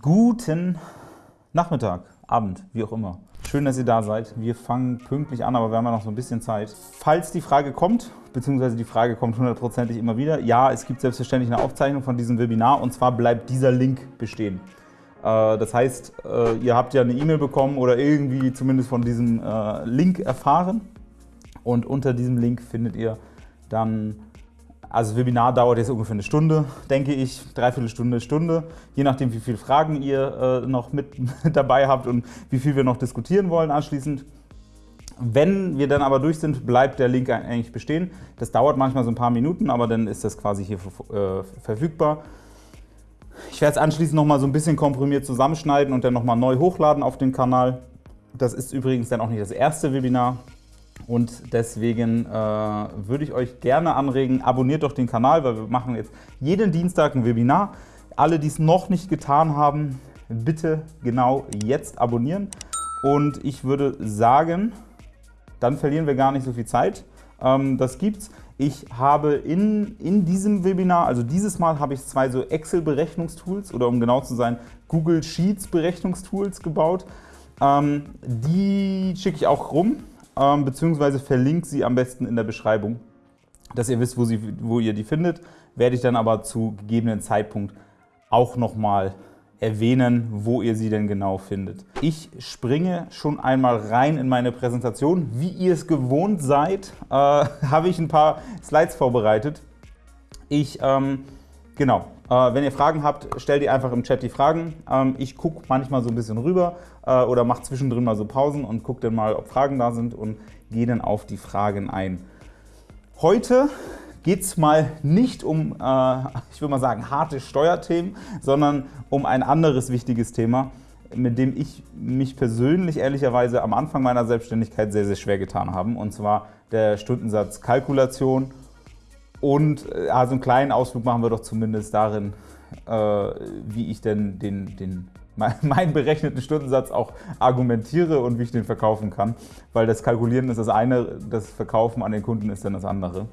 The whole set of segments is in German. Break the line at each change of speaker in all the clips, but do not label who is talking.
Guten Nachmittag, Abend, wie auch immer. Schön, dass ihr da seid. Wir fangen pünktlich an, aber wir haben ja noch so ein bisschen Zeit. Falls die Frage kommt, beziehungsweise die Frage kommt hundertprozentig immer wieder, ja, es gibt selbstverständlich eine Aufzeichnung von diesem Webinar und zwar bleibt dieser Link bestehen. Äh, das heißt, äh, ihr habt ja eine E-Mail bekommen oder irgendwie zumindest von diesem äh, Link erfahren und unter diesem Link findet ihr dann also das Webinar dauert jetzt ungefähr eine Stunde, denke ich, dreiviertel Stunde, Stunde, je nachdem wie viele Fragen ihr äh, noch mit dabei habt und wie viel wir noch diskutieren wollen anschließend. Wenn wir dann aber durch sind, bleibt der Link eigentlich bestehen. Das dauert manchmal so ein paar Minuten, aber dann ist das quasi hier äh, verfügbar. Ich werde es anschließend noch mal so ein bisschen komprimiert zusammenschneiden und dann noch mal neu hochladen auf den Kanal. Das ist übrigens dann auch nicht das erste Webinar, und deswegen äh, würde ich euch gerne anregen, abonniert doch den Kanal, weil wir machen jetzt jeden Dienstag ein Webinar. Alle, die es noch nicht getan haben, bitte genau jetzt abonnieren. Und ich würde sagen, dann verlieren wir gar nicht so viel Zeit. Ähm, das gibt's. Ich habe in, in diesem Webinar, also dieses Mal habe ich zwei so Excel-Berechnungstools oder um genau zu sein, Google Sheets-Berechnungstools gebaut. Ähm, die schicke ich auch rum ähm, beziehungsweise verlinke sie am besten in der Beschreibung, dass ihr wisst, wo, sie, wo ihr die findet. Werde ich dann aber zu gegebenen Zeitpunkt auch nochmal erwähnen, wo ihr sie denn genau findet. Ich springe schon einmal rein in meine Präsentation. Wie ihr es gewohnt seid, äh, habe ich ein paar Slides vorbereitet. Ich, ähm, genau, wenn ihr Fragen habt, stellt ihr einfach im Chat die Fragen. Ähm, ich gucke manchmal so ein bisschen rüber äh, oder mache zwischendrin mal so Pausen und gucke dann mal, ob Fragen da sind und gehe dann auf die Fragen ein. Heute geht es mal nicht um, äh, ich würde mal sagen, harte Steuerthemen, sondern um ein anderes wichtiges Thema, mit dem ich mich persönlich ehrlicherweise am Anfang meiner Selbstständigkeit sehr, sehr schwer getan habe, und zwar der Stundensatzkalkulation und also einen kleinen Ausflug machen wir doch zumindest darin, äh, wie ich denn den, den, meinen berechneten Stundensatz auch argumentiere und wie ich den verkaufen kann. Weil das Kalkulieren ist das eine, das Verkaufen an den Kunden ist dann das andere.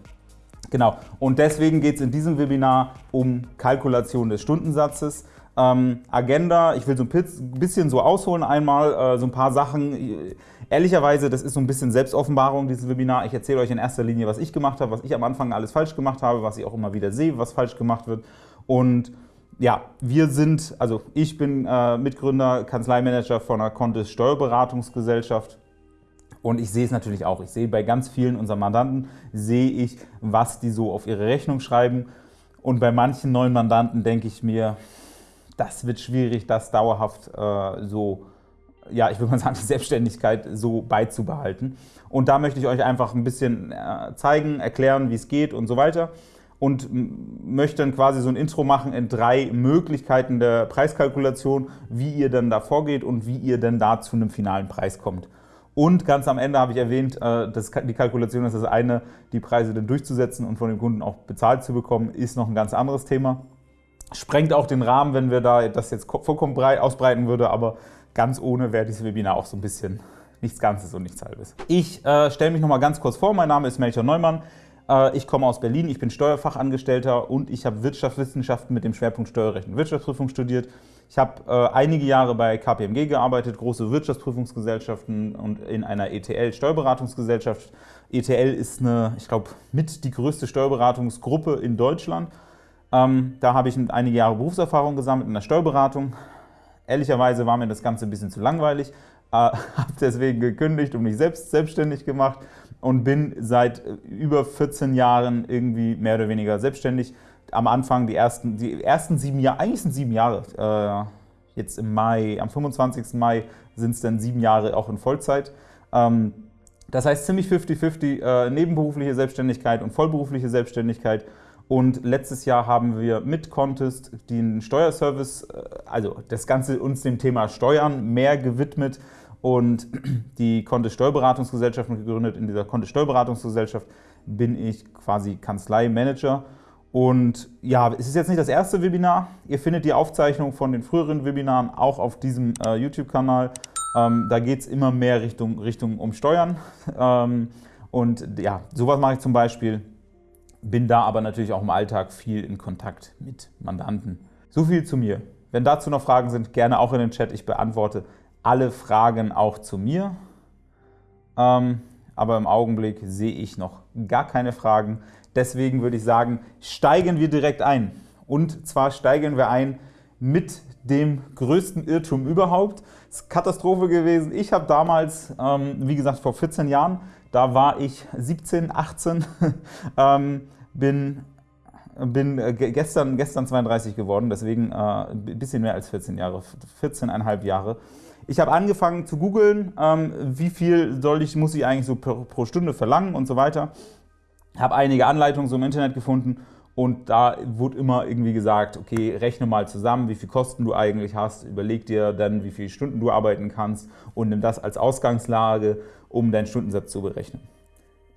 Genau, und deswegen geht es in diesem Webinar um Kalkulation des Stundensatzes. Ähm, Agenda, ich will so ein bisschen so ausholen einmal, äh, so ein paar Sachen. Ehrlicherweise, das ist so ein bisschen Selbstoffenbarung, dieses Webinar. Ich erzähle euch in erster Linie, was ich gemacht habe, was ich am Anfang alles falsch gemacht habe, was ich auch immer wieder sehe, was falsch gemacht wird. Und ja, wir sind, also ich bin äh, Mitgründer, Kanzleimanager von einer Contest Steuerberatungsgesellschaft. Und ich sehe es natürlich auch. Ich sehe bei ganz vielen unserer Mandanten, sehe ich, was die so auf ihre Rechnung schreiben. Und bei manchen neuen Mandanten denke ich mir, das wird schwierig, das dauerhaft äh, so, ja, ich würde mal sagen, die Selbstständigkeit so beizubehalten. Und da möchte ich euch einfach ein bisschen äh, zeigen, erklären, wie es geht und so weiter. Und möchte dann quasi so ein Intro machen in drei Möglichkeiten der Preiskalkulation, wie ihr dann da vorgeht und wie ihr dann da zu einem finalen Preis kommt. Und ganz am Ende habe ich erwähnt, äh, dass die Kalkulation ist das eine, die Preise dann durchzusetzen und von dem Kunden auch bezahlt zu bekommen, ist noch ein ganz anderes Thema. Sprengt auch den Rahmen, wenn wir da das jetzt vollkommen breit ausbreiten würde, aber ganz ohne wäre dieses Webinar auch so ein bisschen nichts Ganzes und nichts Halbes. Ich äh, stelle mich noch mal ganz kurz vor. Mein Name ist Melchior Neumann. Äh, ich komme aus Berlin, ich bin Steuerfachangestellter und ich habe Wirtschaftswissenschaften mit dem Schwerpunkt Steuerrecht und Wirtschaftsprüfung studiert. Ich habe äh, einige Jahre bei KPMG gearbeitet, große Wirtschaftsprüfungsgesellschaften und in einer ETL-Steuerberatungsgesellschaft. ETL ist eine, ich glaube, mit die größte Steuerberatungsgruppe in Deutschland. Ähm, da habe ich einige Jahre Berufserfahrung gesammelt in der Steuerberatung. Ehrlicherweise war mir das Ganze ein bisschen zu langweilig, äh, habe deswegen gekündigt und mich selbst selbstständig gemacht und bin seit über 14 Jahren irgendwie mehr oder weniger selbstständig. Am Anfang die ersten, die ersten sieben Jahre, eigentlich sind sieben Jahre, äh, jetzt im Mai, am 25. Mai sind es dann sieben Jahre auch in Vollzeit. Ähm, das heißt ziemlich 50-50 äh, nebenberufliche Selbstständigkeit und vollberufliche Selbstständigkeit und letztes Jahr haben wir mit Contest den Steuerservice, äh, also das Ganze uns dem Thema Steuern mehr gewidmet und die Contest Steuerberatungsgesellschaft gegründet. In dieser Contest Steuerberatungsgesellschaft bin ich quasi Kanzleimanager. Und ja, es ist jetzt nicht das erste Webinar. Ihr findet die Aufzeichnung von den früheren Webinaren auch auf diesem äh, YouTube-Kanal. Ähm, da geht es immer mehr Richtung, Richtung um Steuern. Ähm, und ja, sowas mache ich zum Beispiel bin da aber natürlich auch im Alltag viel in Kontakt mit Mandanten. So viel zu mir. Wenn dazu noch Fragen sind, gerne auch in den Chat. Ich beantworte alle Fragen auch zu mir. Ähm, aber im Augenblick sehe ich noch gar keine Fragen. Deswegen würde ich sagen, steigen wir direkt ein. Und zwar steigen wir ein mit dem größten Irrtum überhaupt. Es ist Katastrophe gewesen. Ich habe damals, ähm, wie gesagt, vor 14 Jahren, da war ich 17, 18, ähm, bin, bin äh, gestern, gestern 32 geworden, deswegen äh, ein bisschen mehr als 14 Jahre, 14,5 Jahre. Ich habe angefangen zu googeln, ähm, wie viel soll ich, muss ich eigentlich so pro, pro Stunde verlangen und so weiter. Habe einige Anleitungen so im Internet gefunden und da wurde immer irgendwie gesagt, okay, rechne mal zusammen, wie viel Kosten du eigentlich hast, überleg dir dann, wie viele Stunden du arbeiten kannst und nimm das als Ausgangslage, um deinen Stundensatz zu berechnen.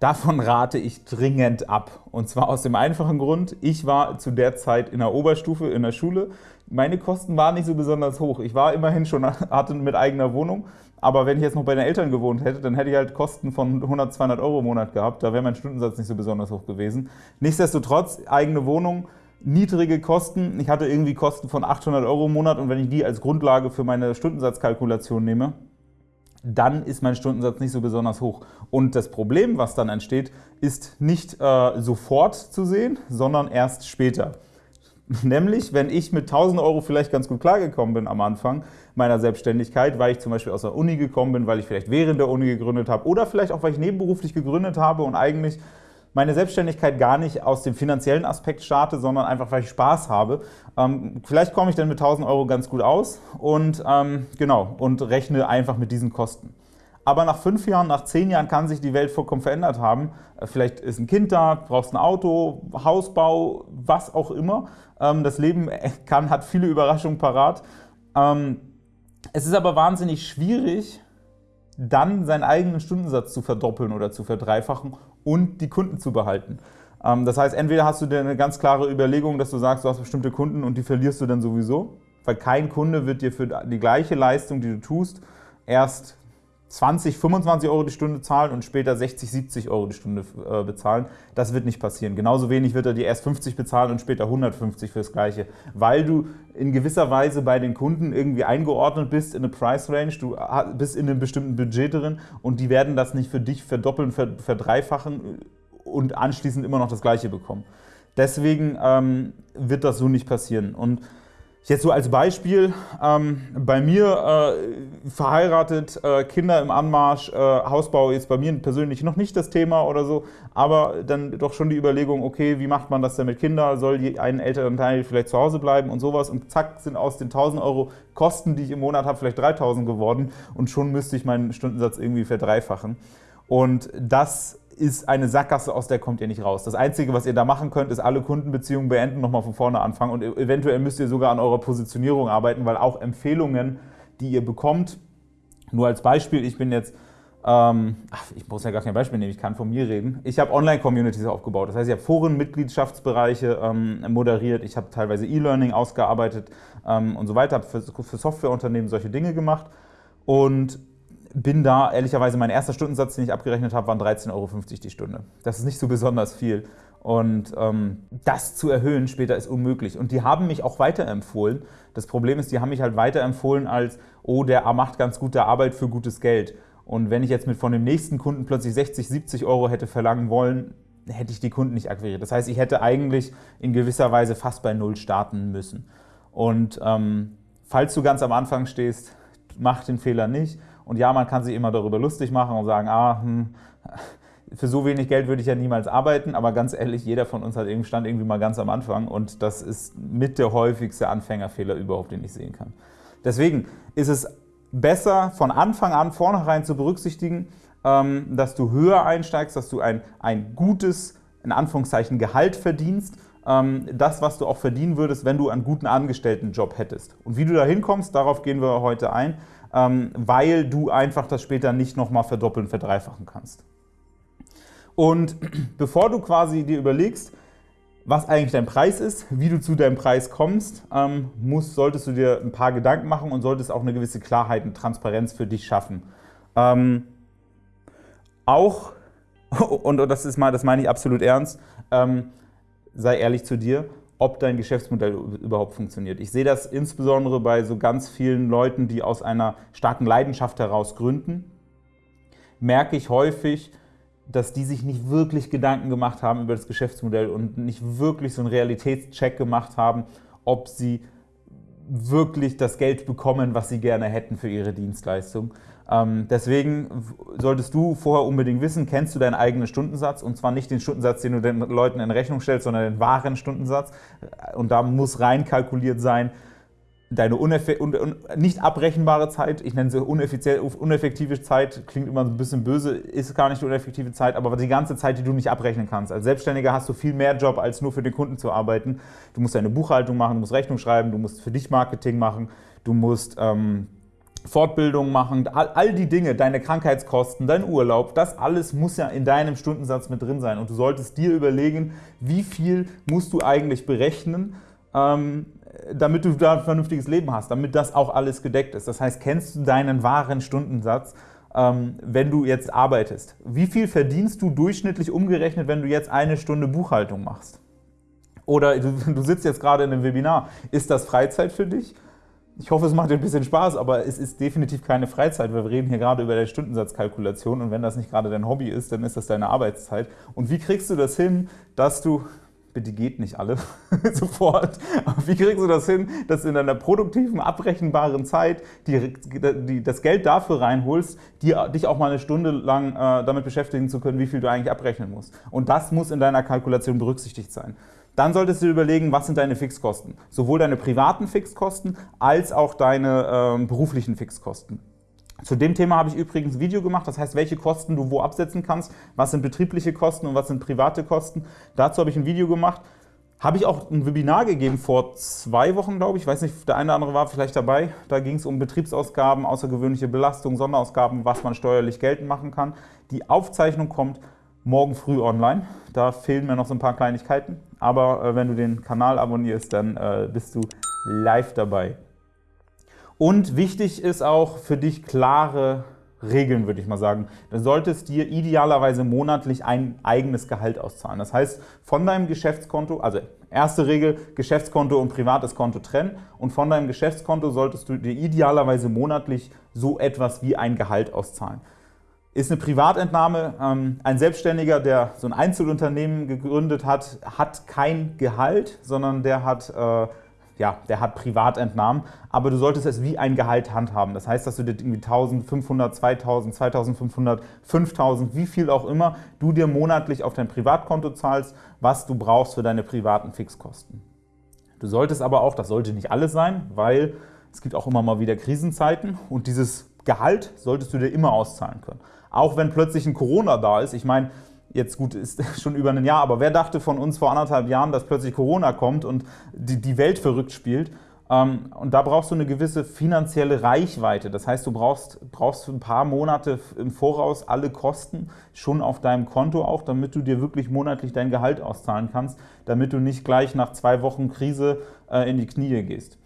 Davon rate ich dringend ab. Und zwar aus dem einfachen Grund, ich war zu der Zeit in der Oberstufe in der Schule. Meine Kosten waren nicht so besonders hoch. Ich war immerhin schon, hatte mit eigener Wohnung, aber wenn ich jetzt noch bei den Eltern gewohnt hätte, dann hätte ich halt Kosten von 100, 200 Euro im Monat gehabt. Da wäre mein Stundensatz nicht so besonders hoch gewesen. Nichtsdestotrotz, eigene Wohnung, niedrige Kosten. Ich hatte irgendwie Kosten von 800 Euro im Monat und wenn ich die als Grundlage für meine Stundensatzkalkulation nehme, dann ist mein Stundensatz nicht so besonders hoch. Und das Problem, was dann entsteht, ist nicht äh, sofort zu sehen, sondern erst später. Nämlich, wenn ich mit 1000 Euro vielleicht ganz gut klargekommen bin am Anfang meiner Selbstständigkeit, weil ich zum Beispiel aus der Uni gekommen bin, weil ich vielleicht während der Uni gegründet habe oder vielleicht auch, weil ich nebenberuflich gegründet habe und eigentlich meine Selbstständigkeit gar nicht aus dem finanziellen Aspekt starte, sondern einfach, weil ich Spaß habe. Ähm, vielleicht komme ich dann mit 1000 Euro ganz gut aus und, ähm, genau, und rechne einfach mit diesen Kosten. Aber nach fünf Jahren, nach zehn Jahren kann sich die Welt vollkommen verändert haben. Äh, vielleicht ist ein Kind da, brauchst ein Auto, Hausbau, was auch immer. Ähm, das Leben kann, hat viele Überraschungen parat. Ähm, es ist aber wahnsinnig schwierig, dann seinen eigenen Stundensatz zu verdoppeln oder zu verdreifachen und die Kunden zu behalten. Ähm, das heißt, entweder hast du dir eine ganz klare Überlegung, dass du sagst, du hast bestimmte Kunden und die verlierst du dann sowieso, weil kein Kunde wird dir für die gleiche Leistung, die du tust, erst 20, 25 Euro die Stunde zahlen und später 60, 70 Euro die Stunde äh, bezahlen. Das wird nicht passieren. Genauso wenig wird er dir erst 50 bezahlen und später 150 fürs Gleiche, weil du in gewisser Weise bei den Kunden irgendwie eingeordnet bist in eine Price Range, du bist in einem bestimmten Budget drin und die werden das nicht für dich verdoppeln, verdreifachen und anschließend immer noch das Gleiche bekommen. Deswegen ähm, wird das so nicht passieren. Und Jetzt so als Beispiel, ähm, bei mir äh, verheiratet, äh, Kinder im Anmarsch, äh, Hausbau ist bei mir persönlich noch nicht das Thema oder so, aber dann doch schon die Überlegung, okay, wie macht man das denn mit Kindern? Soll ein älteren Teil vielleicht zu Hause bleiben und sowas? Und zack, sind aus den 1000 Euro Kosten, die ich im Monat habe, vielleicht 3000 geworden und schon müsste ich meinen Stundensatz irgendwie verdreifachen. Und das ist eine Sackgasse, aus der kommt ihr nicht raus. Das Einzige, was ihr da machen könnt, ist alle Kundenbeziehungen beenden, nochmal von vorne anfangen. Und eventuell müsst ihr sogar an eurer Positionierung arbeiten, weil auch Empfehlungen, die ihr bekommt, nur als Beispiel, ich bin jetzt, ähm, ach, ich muss ja gar kein Beispiel nehmen, ich kann von mir reden. Ich habe Online-Communities aufgebaut, das heißt, ich habe Foren, Mitgliedschaftsbereiche ähm, moderiert, ich habe teilweise E-Learning ausgearbeitet ähm, und so weiter, habe für, für Softwareunternehmen solche Dinge gemacht. Und bin da, ehrlicherweise, mein erster Stundensatz, den ich abgerechnet habe, waren 13,50 Euro die Stunde. Das ist nicht so besonders viel. Und ähm, das zu erhöhen später ist unmöglich. Und die haben mich auch weiterempfohlen. Das Problem ist, die haben mich halt weiterempfohlen als, oh, der macht ganz gute Arbeit für gutes Geld. Und wenn ich jetzt mit von dem nächsten Kunden plötzlich 60, 70 Euro hätte verlangen wollen, hätte ich die Kunden nicht akquiriert. Das heißt, ich hätte eigentlich in gewisser Weise fast bei Null starten müssen. Und ähm, falls du ganz am Anfang stehst, mach den Fehler nicht. Und ja, man kann sich immer darüber lustig machen und sagen, ah, hm, für so wenig Geld würde ich ja niemals arbeiten, aber ganz ehrlich, jeder von uns hat irgendwie, stand irgendwie mal ganz am Anfang und das ist mit der häufigste Anfängerfehler überhaupt, den ich sehen kann. Deswegen ist es besser, von Anfang an vornherein zu berücksichtigen, ähm, dass du höher einsteigst, dass du ein, ein gutes, in Anführungszeichen, Gehalt verdienst, ähm, das, was du auch verdienen würdest, wenn du einen guten Angestelltenjob hättest. Und wie du da hinkommst, darauf gehen wir heute ein. Ähm, weil du einfach das später nicht nochmal verdoppeln, verdreifachen kannst. Und bevor du quasi dir überlegst, was eigentlich dein Preis ist, wie du zu deinem Preis kommst, ähm, musst, solltest du dir ein paar Gedanken machen und solltest auch eine gewisse Klarheit und Transparenz für dich schaffen. Ähm, auch, und das, ist mal, das meine ich absolut ernst, ähm, sei ehrlich zu dir ob dein Geschäftsmodell überhaupt funktioniert. Ich sehe das insbesondere bei so ganz vielen Leuten, die aus einer starken Leidenschaft heraus gründen, merke ich häufig, dass die sich nicht wirklich Gedanken gemacht haben über das Geschäftsmodell und nicht wirklich so einen Realitätscheck gemacht haben, ob sie wirklich das Geld bekommen, was sie gerne hätten für ihre Dienstleistung. Ähm, deswegen solltest du vorher unbedingt wissen, kennst du deinen eigenen Stundensatz und zwar nicht den Stundensatz, den du den Leuten in Rechnung stellst, sondern den wahren Stundensatz. Und da muss rein kalkuliert sein, deine nicht abrechenbare Zeit, ich nenne sie uneffektive Zeit, klingt immer ein bisschen böse, ist gar nicht die uneffektive Zeit, aber die ganze Zeit, die du nicht abrechnen kannst. Als Selbstständiger hast du viel mehr Job, als nur für den Kunden zu arbeiten. Du musst deine Buchhaltung machen, du musst Rechnung schreiben, du musst für dich Marketing machen, du musst ähm, Fortbildung machen, all, all, die Dinge, deine Krankheitskosten, dein Urlaub, das alles muss ja in deinem Stundensatz mit drin sein. Und du solltest dir überlegen, wie viel musst du eigentlich berechnen, ähm, damit du da ein vernünftiges Leben hast, damit das auch alles gedeckt ist. Das heißt, kennst du deinen wahren Stundensatz, ähm, wenn du jetzt arbeitest? Wie viel verdienst du durchschnittlich umgerechnet, wenn du jetzt eine Stunde Buchhaltung machst? Oder du, du sitzt jetzt gerade in einem Webinar. Ist das Freizeit für dich? Ich hoffe, es macht dir ein bisschen Spaß, aber es ist definitiv keine Freizeit, weil wir reden hier gerade über die Stundensatzkalkulation und wenn das nicht gerade dein Hobby ist, dann ist das deine Arbeitszeit. Und wie kriegst du das hin, dass du, bitte geht nicht alle sofort, wie kriegst du das hin, dass du in deiner produktiven, abrechenbaren Zeit die, die, das Geld dafür reinholst, die, dich auch mal eine Stunde lang äh, damit beschäftigen zu können, wie viel du eigentlich abrechnen musst. Und das muss in deiner Kalkulation berücksichtigt sein. Dann solltest du überlegen, was sind deine Fixkosten. Sowohl deine privaten Fixkosten als auch deine äh, beruflichen Fixkosten. Zu dem Thema habe ich übrigens ein Video gemacht, das heißt, welche Kosten du wo absetzen kannst, was sind betriebliche Kosten und was sind private Kosten. Dazu habe ich ein Video gemacht. Habe ich auch ein Webinar gegeben vor zwei Wochen, glaube ich. Ich weiß nicht, der eine oder andere war vielleicht dabei. Da ging es um Betriebsausgaben, außergewöhnliche Belastungen, Sonderausgaben, was man steuerlich geltend machen kann. Die Aufzeichnung kommt morgen früh online. Da fehlen mir noch so ein paar Kleinigkeiten. Aber äh, wenn du den Kanal abonnierst, dann äh, bist du live dabei. Und wichtig ist auch für dich klare Regeln, würde ich mal sagen. Du solltest dir idealerweise monatlich ein eigenes Gehalt auszahlen. Das heißt, von deinem Geschäftskonto, also erste Regel, Geschäftskonto und privates Konto trennen und von deinem Geschäftskonto solltest du dir idealerweise monatlich so etwas wie ein Gehalt auszahlen ist eine Privatentnahme. Ähm, ein Selbstständiger, der so ein Einzelunternehmen gegründet hat, hat kein Gehalt, sondern der hat, äh, ja, der hat Privatentnahmen. Aber du solltest es wie ein Gehalt handhaben. Das heißt, dass du dir irgendwie 1500, 2000, 2500, 5000, wie viel auch immer, du dir monatlich auf dein Privatkonto zahlst, was du brauchst für deine privaten Fixkosten. Du solltest aber auch, das sollte nicht alles sein, weil es gibt auch immer mal wieder Krisenzeiten und dieses Gehalt solltest du dir immer auszahlen können. Auch wenn plötzlich ein Corona da ist. Ich meine, jetzt gut, ist schon über ein Jahr, aber wer dachte von uns vor anderthalb Jahren, dass plötzlich Corona kommt und die, die Welt verrückt spielt? Ähm, und da brauchst du eine gewisse finanzielle Reichweite. Das heißt, du brauchst, brauchst ein paar Monate im Voraus alle Kosten schon auf deinem Konto auch, damit du dir wirklich monatlich dein Gehalt auszahlen kannst, damit du nicht gleich nach zwei Wochen Krise äh, in die Knie gehst.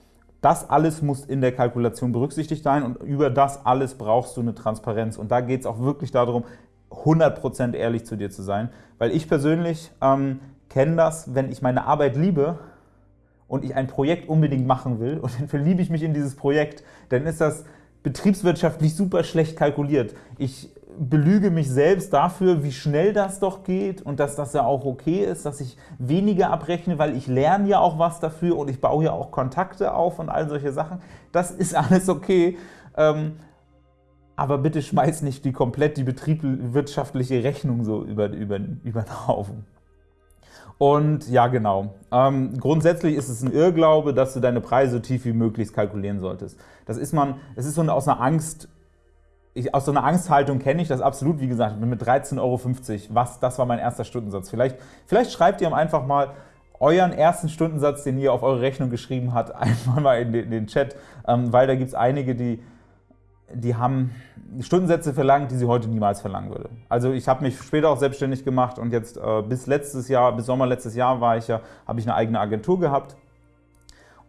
Das alles muss in der Kalkulation berücksichtigt sein und über das alles brauchst du eine Transparenz. Und da geht es auch wirklich darum, 100% ehrlich zu dir zu sein. Weil ich persönlich ähm, kenne das, wenn ich meine Arbeit liebe und ich ein Projekt unbedingt machen will und dann verliebe ich mich in dieses Projekt, dann ist das betriebswirtschaftlich super schlecht kalkuliert. Ich belüge mich selbst dafür, wie schnell das doch geht und dass das ja auch okay ist, dass ich weniger abrechne, weil ich lerne ja auch was dafür und ich baue ja auch Kontakte auf und all solche Sachen. Das ist alles okay. Ähm, aber bitte schmeiß nicht die komplett die betriebswirtschaftliche Rechnung so über, über, über den Haufen. Und ja, genau. Ähm, grundsätzlich ist es ein Irrglaube, dass du deine Preise so tief wie möglich kalkulieren solltest. Das ist man, es ist so aus einer Angst ich, aus so einer Angsthaltung kenne ich das absolut, wie gesagt, mit 13,50 Euro, was, das war mein erster Stundensatz. Vielleicht, vielleicht schreibt ihr einfach mal euren ersten Stundensatz, den ihr auf eure Rechnung geschrieben habt, einfach mal in den, in den Chat, ähm, weil da gibt es einige, die, die haben Stundensätze verlangt, die sie heute niemals verlangen würde. Also ich habe mich später auch selbstständig gemacht und jetzt äh, bis letztes Jahr, bis Sommer letztes Jahr war ich ja, habe ich eine eigene Agentur gehabt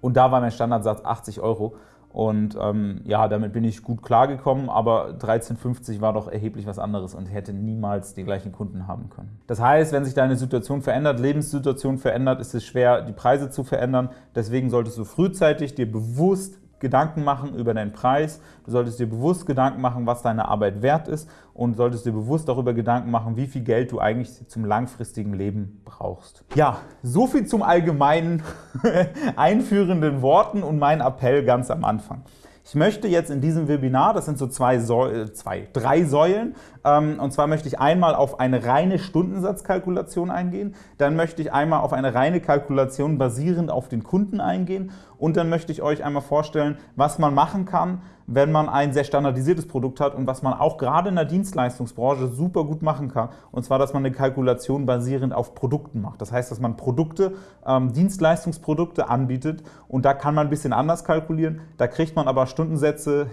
und da war mein Standardsatz 80 Euro Und ähm, ja, damit bin ich gut klargekommen, aber 13,50 war doch erheblich was anderes und hätte niemals die gleichen Kunden haben können. Das heißt, wenn sich deine Situation verändert, Lebenssituation verändert, ist es schwer, die Preise zu verändern. Deswegen solltest du frühzeitig dir bewusst Gedanken machen über deinen Preis, du solltest dir bewusst Gedanken machen, was deine Arbeit wert ist und solltest dir bewusst darüber Gedanken machen, wie viel Geld du eigentlich zum langfristigen Leben brauchst. Ja, so viel zum allgemeinen einführenden Worten und mein Appell ganz am Anfang. Ich möchte jetzt in diesem Webinar, das sind so zwei, zwei drei Säulen, ähm, und zwar möchte ich einmal auf eine reine Stundensatzkalkulation eingehen, dann möchte ich einmal auf eine reine Kalkulation basierend auf den Kunden eingehen und dann möchte ich euch einmal vorstellen, was man machen kann, wenn man ein sehr standardisiertes Produkt hat und was man auch gerade in der Dienstleistungsbranche super gut machen kann, und zwar, dass man eine Kalkulation basierend auf Produkten macht. Das heißt, dass man Produkte, ähm, Dienstleistungsprodukte anbietet und da kann man ein bisschen anders kalkulieren, da kriegt man aber Stundensätze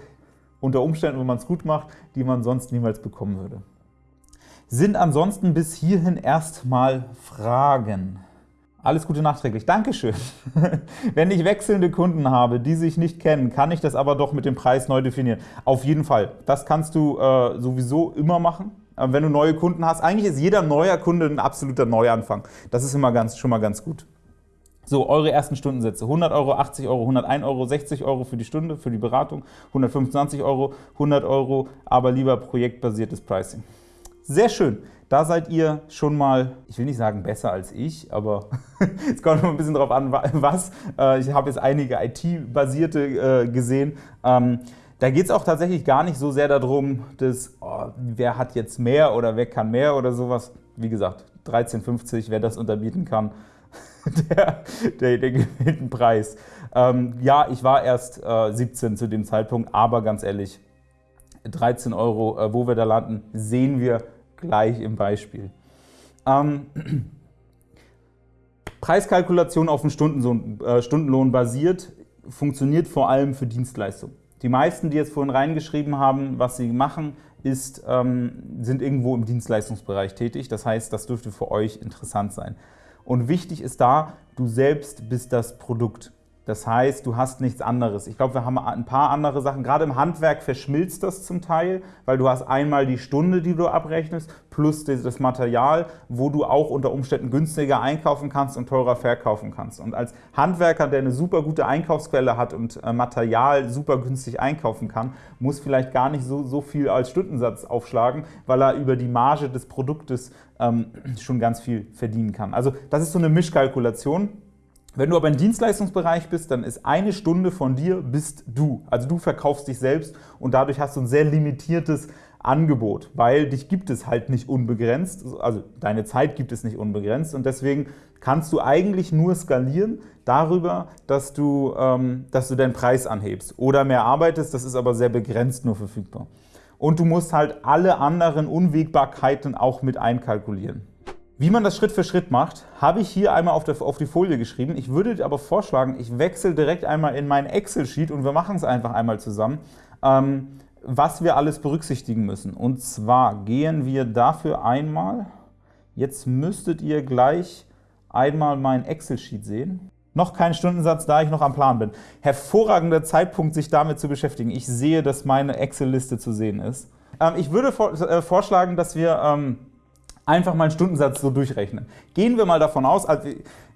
unter Umständen, wenn man es gut macht, die man sonst niemals bekommen würde. Sind ansonsten bis hierhin erstmal Fragen? Alles Gute nachträglich. Dankeschön. Wenn ich wechselnde Kunden habe, die sich nicht kennen, kann ich das aber doch mit dem Preis neu definieren. Auf jeden Fall. Das kannst du äh, sowieso immer machen, wenn du neue Kunden hast. Eigentlich ist jeder neuer Kunde ein absoluter Neuanfang. Das ist immer ganz, schon mal ganz gut. So, eure ersten Stundensätze. 100 Euro, 80 Euro, 101 Euro, 60 Euro für die Stunde, für die Beratung, 125 Euro, 100 Euro, aber lieber projektbasiertes Pricing. Sehr schön. Da seid ihr schon mal, ich will nicht sagen besser als ich, aber es kommt noch ein bisschen darauf an, was. Äh, ich habe jetzt einige IT-basierte äh, gesehen. Ähm, da geht es auch tatsächlich gar nicht so sehr darum, dass, oh, wer hat jetzt mehr oder wer kann mehr oder sowas. Wie gesagt, 13,50, wer das unterbieten kann, der, der, der gewinnt Preis. Ähm, ja, ich war erst äh, 17 zu dem Zeitpunkt, aber ganz ehrlich, 13 Euro, äh, wo wir da landen, sehen wir gleich im Beispiel. Ähm, Preiskalkulation auf dem Stundenlohn, äh, Stundenlohn basiert, funktioniert vor allem für Dienstleistungen. Die meisten, die jetzt vorhin reingeschrieben haben, was sie machen, ist, ähm, sind irgendwo im Dienstleistungsbereich tätig. Das heißt, das dürfte für euch interessant sein. Und wichtig ist da, du selbst bist das Produkt. Das heißt, du hast nichts anderes. Ich glaube, wir haben ein paar andere Sachen. Gerade im Handwerk verschmilzt das zum Teil, weil du hast einmal die Stunde, die du abrechnest, plus das Material, wo du auch unter Umständen günstiger einkaufen kannst und teurer verkaufen kannst. Und als Handwerker, der eine super gute Einkaufsquelle hat und äh, Material super günstig einkaufen kann, muss vielleicht gar nicht so, so viel als Stundensatz aufschlagen, weil er über die Marge des Produktes ähm, schon ganz viel verdienen kann. Also das ist so eine Mischkalkulation. Wenn du aber im Dienstleistungsbereich bist, dann ist eine Stunde von dir bist du. Also du verkaufst dich selbst und dadurch hast du ein sehr limitiertes Angebot, weil dich gibt es halt nicht unbegrenzt, also deine Zeit gibt es nicht unbegrenzt und deswegen kannst du eigentlich nur skalieren darüber, dass du, ähm, dass du deinen Preis anhebst oder mehr arbeitest, das ist aber sehr begrenzt nur verfügbar. Und du musst halt alle anderen Unwägbarkeiten auch mit einkalkulieren. Wie man das Schritt für Schritt macht, habe ich hier einmal auf, der, auf die Folie geschrieben. Ich würde aber vorschlagen, ich wechsle direkt einmal in mein Excel-Sheet und wir machen es einfach einmal zusammen, ähm, was wir alles berücksichtigen müssen. Und zwar gehen wir dafür einmal, jetzt müsstet ihr gleich einmal mein Excel-Sheet sehen. Noch kein Stundensatz, da ich noch am Plan bin. Hervorragender Zeitpunkt, sich damit zu beschäftigen. Ich sehe, dass meine Excel-Liste zu sehen ist. Ähm, ich würde vor, äh, vorschlagen, dass wir ähm, einfach mal einen Stundensatz so durchrechnen. Gehen wir mal davon aus, also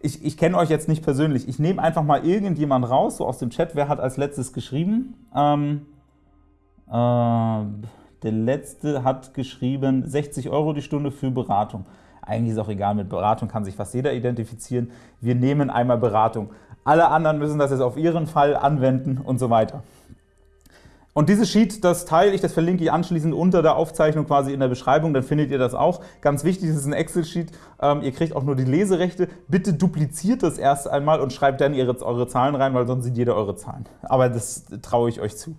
ich, ich kenne euch jetzt nicht persönlich, ich nehme einfach mal irgendjemand raus, so aus dem Chat, wer hat als letztes geschrieben? Ähm, äh, der letzte hat geschrieben 60 Euro die Stunde für Beratung. Eigentlich ist auch egal, mit Beratung kann sich fast jeder identifizieren. Wir nehmen einmal Beratung. Alle anderen müssen das jetzt auf ihren Fall anwenden und so weiter. Und dieses Sheet, das teile ich, das verlinke ich anschließend unter der Aufzeichnung quasi in der Beschreibung, dann findet ihr das auch. Ganz wichtig, das ist ein Excel-Sheet, ähm, ihr kriegt auch nur die Leserechte. Bitte dupliziert das erst einmal und schreibt dann ihre, eure Zahlen rein, weil sonst sieht jeder eure Zahlen. Aber das traue ich euch zu.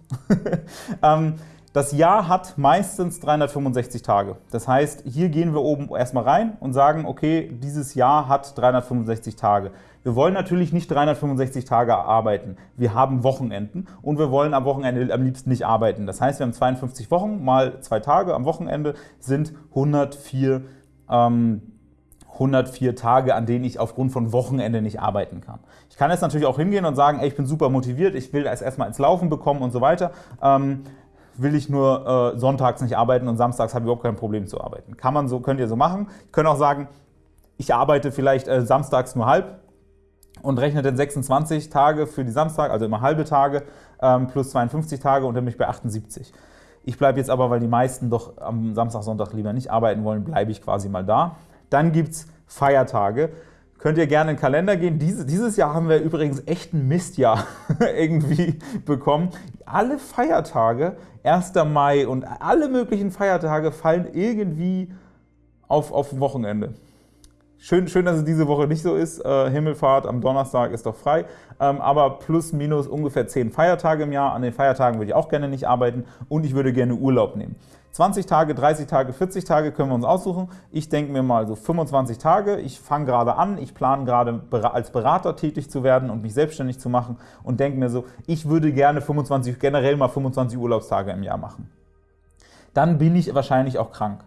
ähm, das Jahr hat meistens 365 Tage. Das heißt, hier gehen wir oben erstmal rein und sagen, okay, dieses Jahr hat 365 Tage. Wir wollen natürlich nicht 365 Tage arbeiten. Wir haben Wochenenden und wir wollen am Wochenende am liebsten nicht arbeiten. Das heißt, wir haben 52 Wochen mal zwei Tage am Wochenende sind 104, ähm, 104 Tage, an denen ich aufgrund von Wochenende nicht arbeiten kann. Ich kann jetzt natürlich auch hingehen und sagen, ey, ich bin super motiviert, ich will es erstmal ins Laufen bekommen und so weiter. Ähm, will ich nur äh, sonntags nicht arbeiten und samstags habe ich überhaupt kein Problem zu arbeiten. Kann man so, könnt ihr so machen. Ich könnte auch sagen, ich arbeite vielleicht äh, samstags nur halb und rechne dann 26 Tage für die Samstag, also immer halbe Tage, ähm, plus 52 Tage und dann bin ich bei 78. Ich bleibe jetzt aber, weil die meisten doch am Samstag, Sonntag lieber nicht arbeiten wollen, bleibe ich quasi mal da. Dann gibt es Feiertage. Könnt ihr gerne in den Kalender gehen. Diese, dieses Jahr haben wir übrigens echt ein Mistjahr irgendwie bekommen. Alle Feiertage, 1. Mai und alle möglichen Feiertage fallen irgendwie auf, auf Wochenende. Schön, schön, dass es diese Woche nicht so ist. Äh, Himmelfahrt am Donnerstag ist doch frei. Ähm, aber plus, minus ungefähr 10 Feiertage im Jahr. An den Feiertagen würde ich auch gerne nicht arbeiten und ich würde gerne Urlaub nehmen. 20 Tage, 30 Tage, 40 Tage können wir uns aussuchen. Ich denke mir mal so 25 Tage. Ich fange gerade an, ich plane gerade als Berater tätig zu werden und mich selbstständig zu machen und denke mir so, ich würde gerne 25, generell mal 25 Urlaubstage im Jahr machen. Dann bin ich wahrscheinlich auch krank.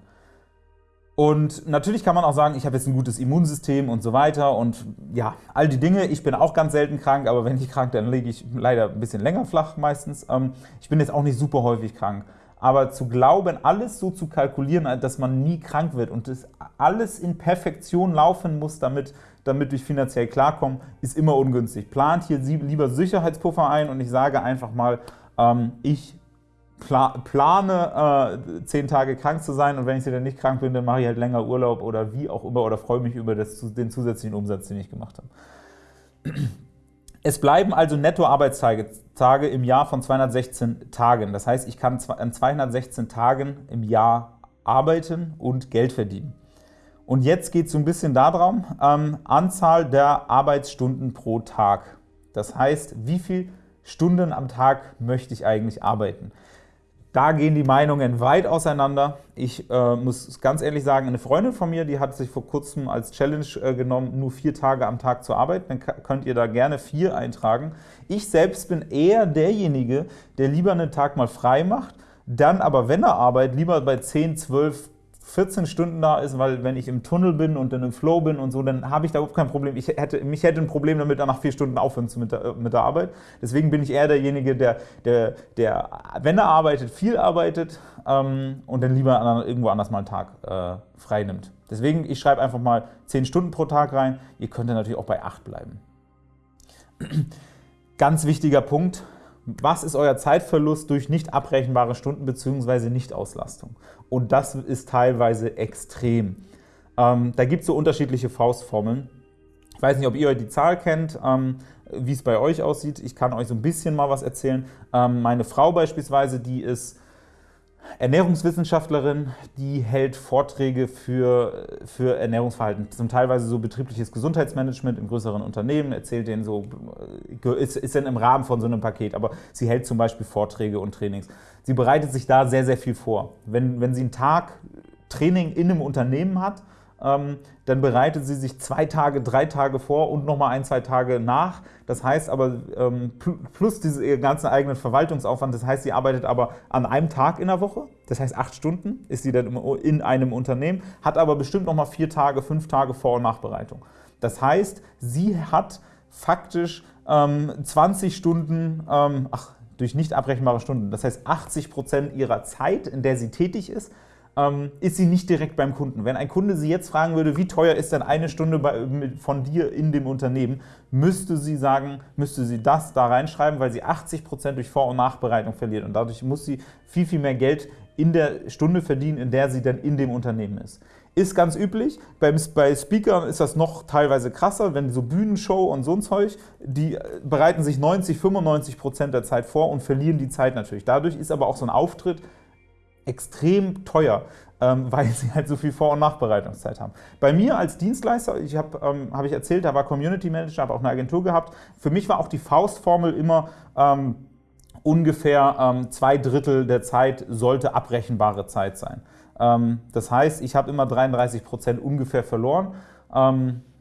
Und natürlich kann man auch sagen, ich habe jetzt ein gutes Immunsystem und so weiter und ja, all die Dinge. Ich bin auch ganz selten krank, aber wenn ich krank, dann lege ich leider ein bisschen länger flach meistens. Ähm, ich bin jetzt auch nicht super häufig krank. Aber zu glauben, alles so zu kalkulieren, dass man nie krank wird und das alles in Perfektion laufen muss, damit, damit ich finanziell klarkomme, ist immer ungünstig. Plant hier lieber Sicherheitspuffer ein und ich sage einfach mal, ähm, ich plane, äh, zehn Tage krank zu sein und wenn ich dann nicht krank bin, dann mache ich halt länger Urlaub oder wie auch immer oder freue mich über das, den zusätzlichen Umsatz, den ich gemacht habe. Es bleiben also Nettoarbeitstage Tage im Jahr von 216 Tagen. Das heißt, ich kann an 216 Tagen im Jahr arbeiten und Geld verdienen. Und jetzt geht es so ein bisschen darum, ähm, Anzahl der Arbeitsstunden pro Tag. Das heißt, wie viele Stunden am Tag möchte ich eigentlich arbeiten? Da gehen die Meinungen weit auseinander. Ich äh, muss ganz ehrlich sagen, eine Freundin von mir, die hat sich vor kurzem als Challenge äh, genommen, nur vier Tage am Tag zu arbeiten. Dann könnt ihr da gerne vier eintragen. Ich selbst bin eher derjenige, der lieber einen Tag mal frei macht, dann aber, wenn er arbeitet, lieber bei 10, 12, 14 Stunden da ist, weil wenn ich im Tunnel bin und dann im Flow bin und so, dann habe ich da überhaupt kein Problem. Ich hätte, mich hätte ein Problem damit, nach vier Stunden aufhören zu mit der, mit der Arbeit. Deswegen bin ich eher derjenige, der, der, der wenn er arbeitet, viel arbeitet ähm, und dann lieber irgendwo anders mal einen Tag äh, frei nimmt. Deswegen, ich schreibe einfach mal 10 Stunden pro Tag rein. Ihr könnt natürlich auch bei 8 bleiben. Ganz wichtiger Punkt, was ist euer Zeitverlust durch nicht abrechenbare Stunden bzw. Nichtauslastung? Und das ist teilweise extrem. Ähm, da gibt es so unterschiedliche Faustformeln. Ich weiß nicht, ob ihr die Zahl kennt, ähm, wie es bei euch aussieht. Ich kann euch so ein bisschen mal was erzählen. Ähm, meine Frau beispielsweise, die ist Ernährungswissenschaftlerin, die hält Vorträge für, für Ernährungsverhalten, zum teilweise so betriebliches Gesundheitsmanagement in größeren Unternehmen, erzählt denen so, äh, ist, ist dann im Rahmen von so einem Paket, aber sie hält zum Beispiel Vorträge und Trainings. Sie bereitet sich da sehr, sehr viel vor. Wenn, wenn sie einen Tag Training in einem Unternehmen hat, dann bereitet sie sich zwei Tage, drei Tage vor und nochmal ein, zwei Tage nach. Das heißt aber, ähm, plus diesen ganzen eigenen Verwaltungsaufwand, das heißt, sie arbeitet aber an einem Tag in der Woche, das heißt acht Stunden ist sie dann in einem Unternehmen, hat aber bestimmt nochmal vier Tage, fünf Tage Vor- und Nachbereitung. Das heißt, sie hat faktisch ähm, 20 Stunden, ähm, ach, durch nicht abrechenbare Stunden, das heißt 80 Prozent ihrer Zeit, in der sie tätig ist, ähm, ist sie nicht direkt beim Kunden. Wenn ein Kunde Sie jetzt fragen würde, wie teuer ist denn eine Stunde bei, mit, von dir in dem Unternehmen, müsste sie sagen, müsste sie das da reinschreiben, weil sie 80 Prozent durch Vor- und Nachbereitung verliert. Und dadurch muss sie viel, viel mehr Geld in der Stunde verdienen, in der sie dann in dem Unternehmen ist. Ist ganz üblich. Bei, bei Speakern ist das noch teilweise krasser, wenn so Bühnenshow und so ein Zeug, die bereiten sich 90, 95 Prozent der Zeit vor und verlieren die Zeit natürlich. Dadurch ist aber auch so ein Auftritt extrem teuer, ähm, weil sie halt so viel Vor- und Nachbereitungszeit haben. Bei mir als Dienstleister, ich habe ähm, hab ich erzählt, da war Community Manager, habe auch eine Agentur gehabt. Für mich war auch die Faustformel immer ähm, ungefähr ähm, zwei Drittel der Zeit sollte abrechenbare Zeit sein. Ähm, das heißt, ich habe immer 33 Prozent ungefähr verloren.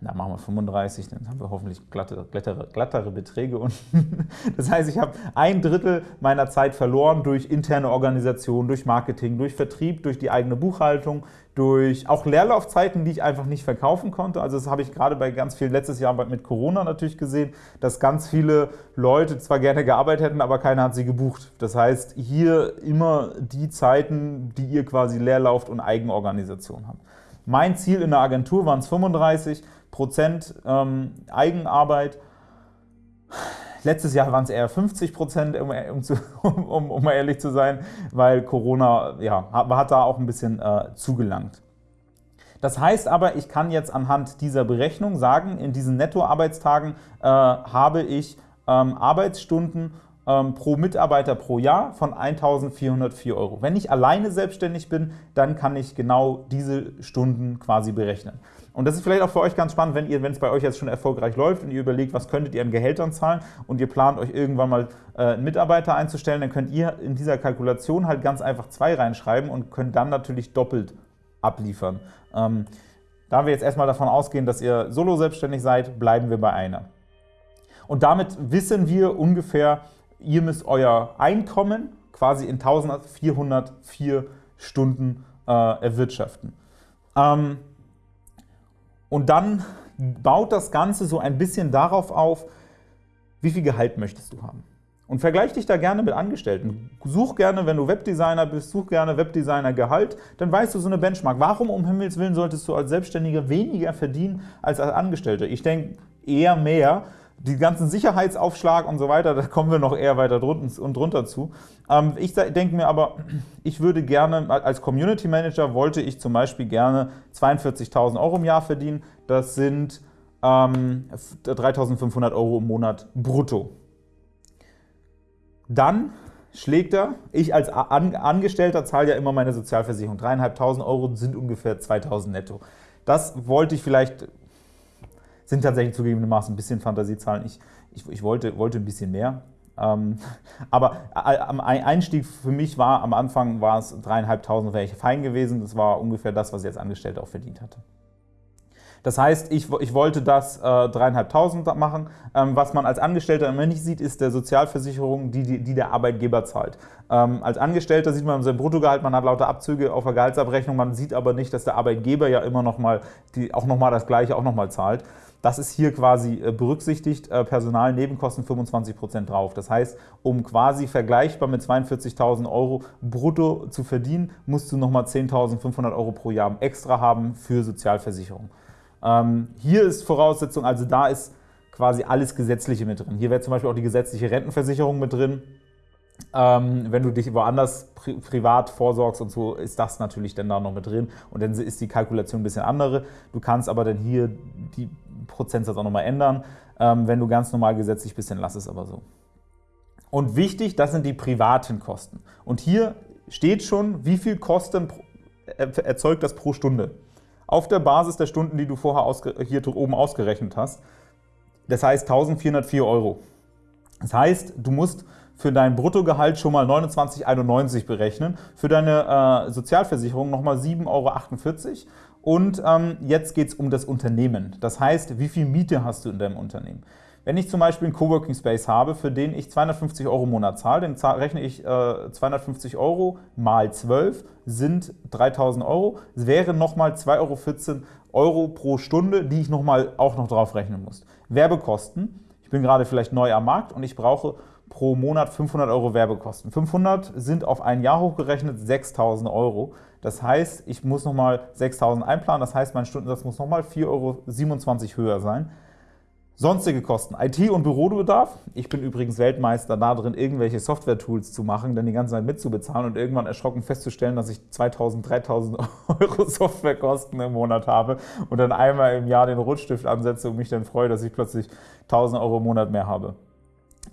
Na machen wir 35, dann haben wir hoffentlich glatte, glattere, glattere Beträge. Und das heißt, ich habe ein Drittel meiner Zeit verloren durch interne Organisation, durch Marketing, durch Vertrieb, durch die eigene Buchhaltung, durch auch Leerlaufzeiten, die ich einfach nicht verkaufen konnte. Also das habe ich gerade bei ganz vielen letztes Jahr mit Corona natürlich gesehen, dass ganz viele Leute zwar gerne gearbeitet hätten, aber keiner hat sie gebucht. Das heißt, hier immer die Zeiten, die ihr quasi Leerlauft und Eigenorganisation habt. Mein Ziel in der Agentur waren es 35 Prozent ähm, Eigenarbeit. Letztes Jahr waren es eher 50 Prozent, um, um, um, mal ehrlich zu sein, weil Corona ja, hat da auch ein bisschen äh, zugelangt. Das heißt aber, ich kann jetzt anhand dieser Berechnung sagen, in diesen Nettoarbeitstagen äh, habe ich ähm, Arbeitsstunden pro Mitarbeiter pro Jahr von 1.404 Euro. Wenn ich alleine selbstständig bin, dann kann ich genau diese Stunden quasi berechnen. Und das ist vielleicht auch für euch ganz spannend, wenn ihr, wenn es bei euch jetzt schon erfolgreich läuft und ihr überlegt, was könntet ihr an Gehältern zahlen und ihr plant euch irgendwann mal äh, einen Mitarbeiter einzustellen, dann könnt ihr in dieser Kalkulation halt ganz einfach zwei reinschreiben und könnt dann natürlich doppelt abliefern. Ähm, da wir jetzt erstmal davon ausgehen, dass ihr solo selbstständig seid, bleiben wir bei einer. Und damit wissen wir ungefähr, ihr müsst euer Einkommen quasi in 1404 Stunden äh, erwirtschaften. Ähm, und dann baut das Ganze so ein bisschen darauf auf, wie viel Gehalt möchtest du haben. Und vergleich dich da gerne mit Angestellten. Such gerne, wenn du Webdesigner bist, such gerne Webdesigner-Gehalt, dann weißt du so eine Benchmark. Warum um Himmels Willen solltest du als Selbstständiger weniger verdienen als als Angestellter? Ich denke eher mehr, die ganzen Sicherheitsaufschlag und so weiter, da kommen wir noch eher weiter drunter und drunter zu. Ähm, ich denke mir aber, ich würde gerne, als Community Manager wollte ich zum Beispiel gerne 42.000 Euro im Jahr verdienen. Das sind ähm, 3.500 Euro im Monat brutto. Dann schlägt er, ich als Angestellter zahle ja immer meine Sozialversicherung. 3.500 Euro sind ungefähr 2.000 netto. Das wollte ich vielleicht sind tatsächlich zugegebenermaßen ein bisschen Fantasiezahlen. Ich, ich, ich wollte, wollte ein bisschen mehr. Ähm, aber am Einstieg für mich war, am Anfang war es dreieinhalbtausend, wäre ich fein gewesen. Das war ungefähr das, was ich als Angestellter auch verdient hatte. Das heißt, ich, ich wollte das äh, dreieinhalbtausend äh, machen. Ähm, was man als Angestellter immer nicht sieht, ist der Sozialversicherung, die, die, die der Arbeitgeber zahlt. Ähm, als Angestellter sieht man sein Bruttogehalt, man hat lauter Abzüge auf der Gehaltsabrechnung, man sieht aber nicht, dass der Arbeitgeber ja immer noch mal, die, auch nochmal das Gleiche auch nochmal zahlt. Das ist hier quasi äh, berücksichtigt, äh, Personalnebenkosten 25% drauf. Das heißt, um quasi vergleichbar mit 42.000 Euro brutto zu verdienen, musst du nochmal 10.500 Euro pro Jahr extra haben für Sozialversicherung. Ähm, hier ist Voraussetzung, also da ist quasi alles Gesetzliche mit drin. Hier wäre zum Beispiel auch die gesetzliche Rentenversicherung mit drin. Ähm, wenn du dich woanders pri privat vorsorgst und so, ist das natürlich dann da noch mit drin und dann ist die Kalkulation ein bisschen andere. Du kannst aber dann hier die Prozentsatz auch nochmal ändern. Ähm, wenn du ganz normal gesetzlich bist, dann lass es aber so. Und wichtig, das sind die privaten Kosten. Und hier steht schon, wie viel Kosten erzeugt das pro Stunde. Auf der Basis der Stunden, die du vorher hier oben ausgerechnet hast. Das heißt 1404 Euro. Das heißt, du musst für dein Bruttogehalt schon mal 29,91 berechnen, für deine äh, Sozialversicherung nochmal 7,48 Euro und ähm, jetzt geht es um das Unternehmen. Das heißt, wie viel Miete hast du in deinem Unternehmen? Wenn ich zum Beispiel einen Coworking Space habe, für den ich 250 Euro im Monat zahle, dann rechne ich äh, 250 Euro mal 12 sind 3000 Euro. Es wären nochmal 2,14 Euro, Euro pro Stunde, die ich nochmal auch noch drauf rechnen muss. Werbekosten. Ich bin gerade vielleicht neu am Markt und ich brauche pro Monat 500 Euro Werbekosten. 500 sind auf ein Jahr hochgerechnet 6000 Euro. Das heißt, ich muss nochmal 6.000 einplanen, das heißt, mein Stundensatz muss nochmal 4,27 Euro höher sein. Sonstige Kosten, IT- und Bürobedarf. Ich bin übrigens Weltmeister da drin, irgendwelche Software-Tools zu machen, dann die ganze Zeit mitzubezahlen und irgendwann erschrocken festzustellen, dass ich 2.000, 3.000 Euro Softwarekosten im Monat habe und dann einmal im Jahr den Rotstift ansetze und mich dann freue, dass ich plötzlich 1.000 Euro im Monat mehr habe.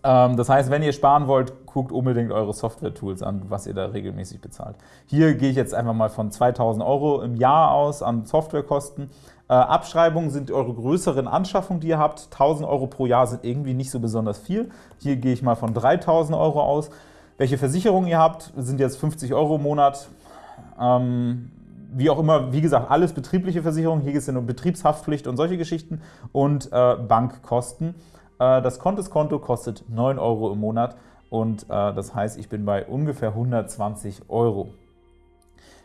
Ähm, das heißt, wenn ihr sparen wollt, guckt unbedingt eure Software-Tools an, was ihr da regelmäßig bezahlt. Hier gehe ich jetzt einfach mal von 2000 Euro im Jahr aus an Softwarekosten. Äh, Abschreibungen sind eure größeren Anschaffungen, die ihr habt. 1000 Euro pro Jahr sind irgendwie nicht so besonders viel. Hier gehe ich mal von 3000 Euro aus. Welche Versicherungen ihr habt, sind jetzt 50 Euro im Monat. Ähm, wie auch immer, wie gesagt, alles betriebliche Versicherungen. Hier geht es ja um Betriebshaftpflicht und solche Geschichten und äh, Bankkosten. Äh, das Kontoskonto kostet 9 Euro im Monat und äh, das heißt, ich bin bei ungefähr 120 Euro.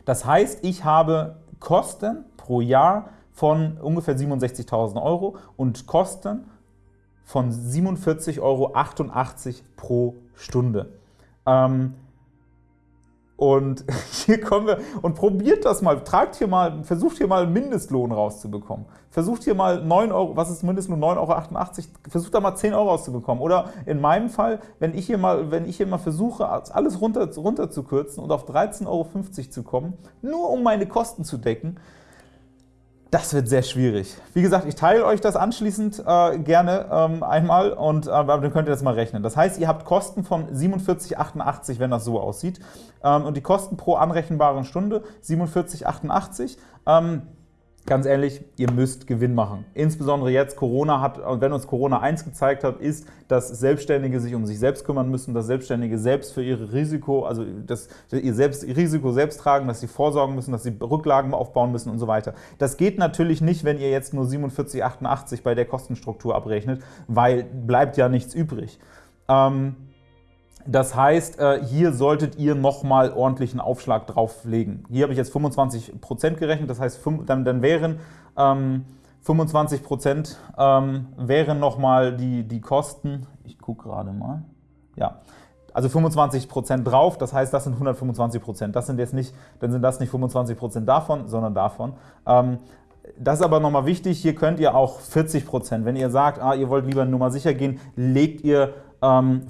Das heißt, ich habe Kosten pro Jahr von ungefähr 67.000 Euro und Kosten von 47,88 Euro pro Stunde. Ähm, und hier kommen wir und probiert das mal, tragt hier mal, versucht hier mal einen Mindestlohn rauszubekommen. Versucht hier mal 9 Euro, was ist Mindestlohn? 9,88 Euro, versucht da mal 10 Euro rauszubekommen. Oder in meinem Fall, wenn ich hier mal, wenn ich hier mal versuche, alles runter, runter zu kürzen und auf 13,50 Euro zu kommen, nur um meine Kosten zu decken, das wird sehr schwierig. Wie gesagt, ich teile euch das anschließend äh, gerne ähm, einmal und äh, dann könnt ihr das mal rechnen. Das heißt, ihr habt Kosten von 47,88, wenn das so aussieht. Ähm, und die Kosten pro anrechenbaren Stunde 47,88. Ähm, ganz ehrlich, ihr müsst Gewinn machen. Insbesondere jetzt Corona hat, und wenn uns Corona eins gezeigt hat, ist, dass Selbstständige sich um sich selbst kümmern müssen, dass Selbstständige selbst für ihre Risiko, also dass ihr selbst, ihr Risiko selbst tragen, dass sie vorsorgen müssen, dass sie Rücklagen aufbauen müssen und so weiter. Das geht natürlich nicht, wenn ihr jetzt nur 47,88 bei der Kostenstruktur abrechnet, weil bleibt ja nichts übrig. Ähm, das heißt, äh, hier solltet ihr nochmal ordentlichen Aufschlag drauflegen. Hier habe ich jetzt 25% gerechnet, das heißt, dann, dann wären ähm, 25% ähm, wären nochmal die, die Kosten, ich gucke gerade mal, ja, also 25% drauf, das heißt, das sind 125%. Das sind jetzt nicht, dann sind das nicht 25% davon, sondern davon. Ähm, das ist aber nochmal wichtig, hier könnt ihr auch 40%, wenn ihr sagt, ah, ihr wollt lieber nur mal sicher gehen, legt ihr 40 ähm,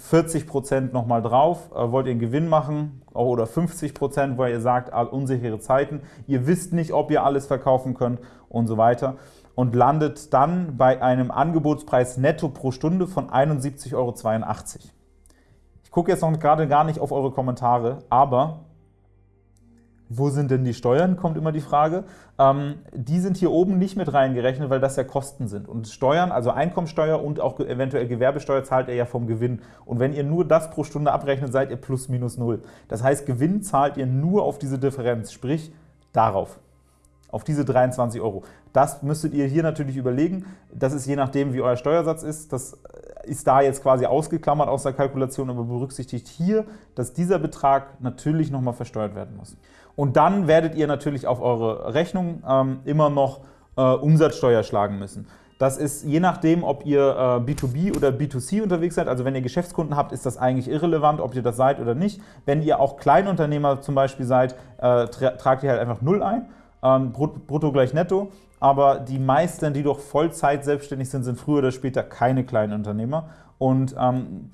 Prozent nochmal drauf. Äh, wollt ihr einen Gewinn machen oder 50 Prozent, weil ihr sagt, unsichere Zeiten, ihr wisst nicht, ob ihr alles verkaufen könnt und so weiter und landet dann bei einem Angebotspreis netto pro Stunde von 71,82 Euro. Ich gucke jetzt noch gerade gar nicht auf eure Kommentare, aber wo sind denn die Steuern, kommt immer die Frage. Ähm, die sind hier oben nicht mit reingerechnet, weil das ja Kosten sind. Und Steuern, also Einkommensteuer und auch eventuell Gewerbesteuer zahlt ihr ja vom Gewinn. Und wenn ihr nur das pro Stunde abrechnet, seid ihr plus minus null. Das heißt, Gewinn zahlt ihr nur auf diese Differenz, sprich darauf auf diese 23 Euro. Das müsstet ihr hier natürlich überlegen. Das ist je nachdem, wie euer Steuersatz ist. Das ist da jetzt quasi ausgeklammert aus der Kalkulation, aber berücksichtigt hier, dass dieser Betrag natürlich nochmal versteuert werden muss. Und dann werdet ihr natürlich auf eure Rechnung ähm, immer noch äh, Umsatzsteuer schlagen müssen. Das ist je nachdem, ob ihr äh, B2B oder B2C unterwegs seid, also wenn ihr Geschäftskunden habt, ist das eigentlich irrelevant, ob ihr das seid oder nicht. Wenn ihr auch Kleinunternehmer zum Beispiel seid, äh, tra tragt ihr halt einfach Null ein, ähm, brutto gleich netto. Aber die meisten, die doch Vollzeit selbstständig sind, sind früher oder später keine Kleinunternehmer. Und ähm,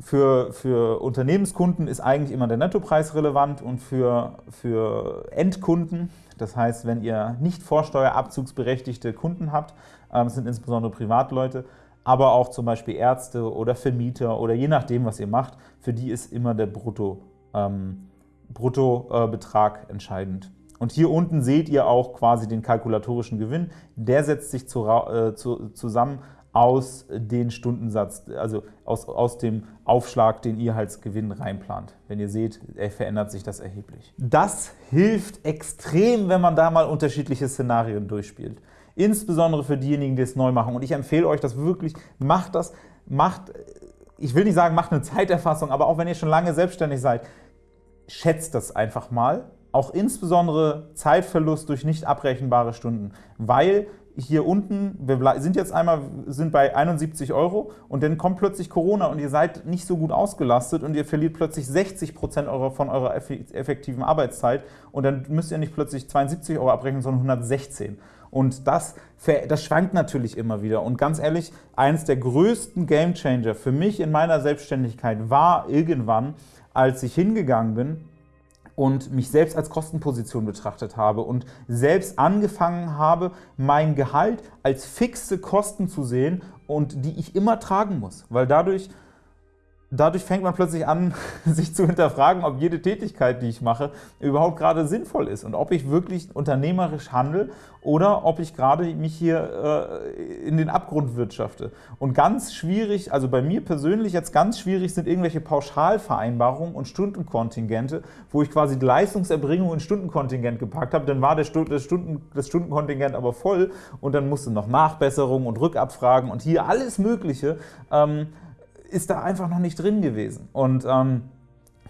für, für Unternehmenskunden ist eigentlich immer der Nettopreis relevant und für, für Endkunden, das heißt, wenn ihr nicht vorsteuerabzugsberechtigte Kunden habt, ähm, sind insbesondere Privatleute, aber auch zum Beispiel Ärzte oder Vermieter oder je nachdem, was ihr macht, für die ist immer der Brutto, ähm, Bruttobetrag äh, entscheidend. Und hier unten seht ihr auch quasi den kalkulatorischen Gewinn. Der setzt sich zu, äh, zu, zusammen aus den Stundensatz, also aus, aus dem Aufschlag, den ihr als Gewinn reinplant. Wenn ihr seht, verändert sich das erheblich. Das hilft extrem, wenn man da mal unterschiedliche Szenarien durchspielt. Insbesondere für diejenigen, die es neu machen. Und ich empfehle euch das wirklich, macht das, macht, ich will nicht sagen, macht eine Zeiterfassung, aber auch wenn ihr schon lange selbstständig seid, schätzt das einfach mal. Auch insbesondere Zeitverlust durch nicht abrechenbare Stunden, weil hier unten, wir sind jetzt einmal sind bei 71 Euro und dann kommt plötzlich Corona und ihr seid nicht so gut ausgelastet und ihr verliert plötzlich 60 Prozent von eurer effektiven Arbeitszeit und dann müsst ihr nicht plötzlich 72 Euro abrechnen, sondern 116. Und das, das schwankt natürlich immer wieder. Und ganz ehrlich, eines der größten Gamechanger für mich in meiner Selbstständigkeit war irgendwann, als ich hingegangen bin und mich selbst als Kostenposition betrachtet habe und selbst angefangen habe, mein Gehalt als fixe Kosten zu sehen und die ich immer tragen muss, weil dadurch dadurch fängt man plötzlich an, sich zu hinterfragen, ob jede Tätigkeit, die ich mache, überhaupt gerade sinnvoll ist und ob ich wirklich unternehmerisch handle oder ob ich gerade mich hier äh, in den Abgrund wirtschafte. Und ganz schwierig, also bei mir persönlich jetzt ganz schwierig sind irgendwelche Pauschalvereinbarungen und Stundenkontingente, wo ich quasi die Leistungserbringung in Stundenkontingent gepackt habe, dann war der Stu das, Stunden das Stundenkontingent aber voll und dann musste noch Nachbesserungen und Rückabfragen und hier alles Mögliche. Ähm, ist da einfach noch nicht drin gewesen. Und ähm,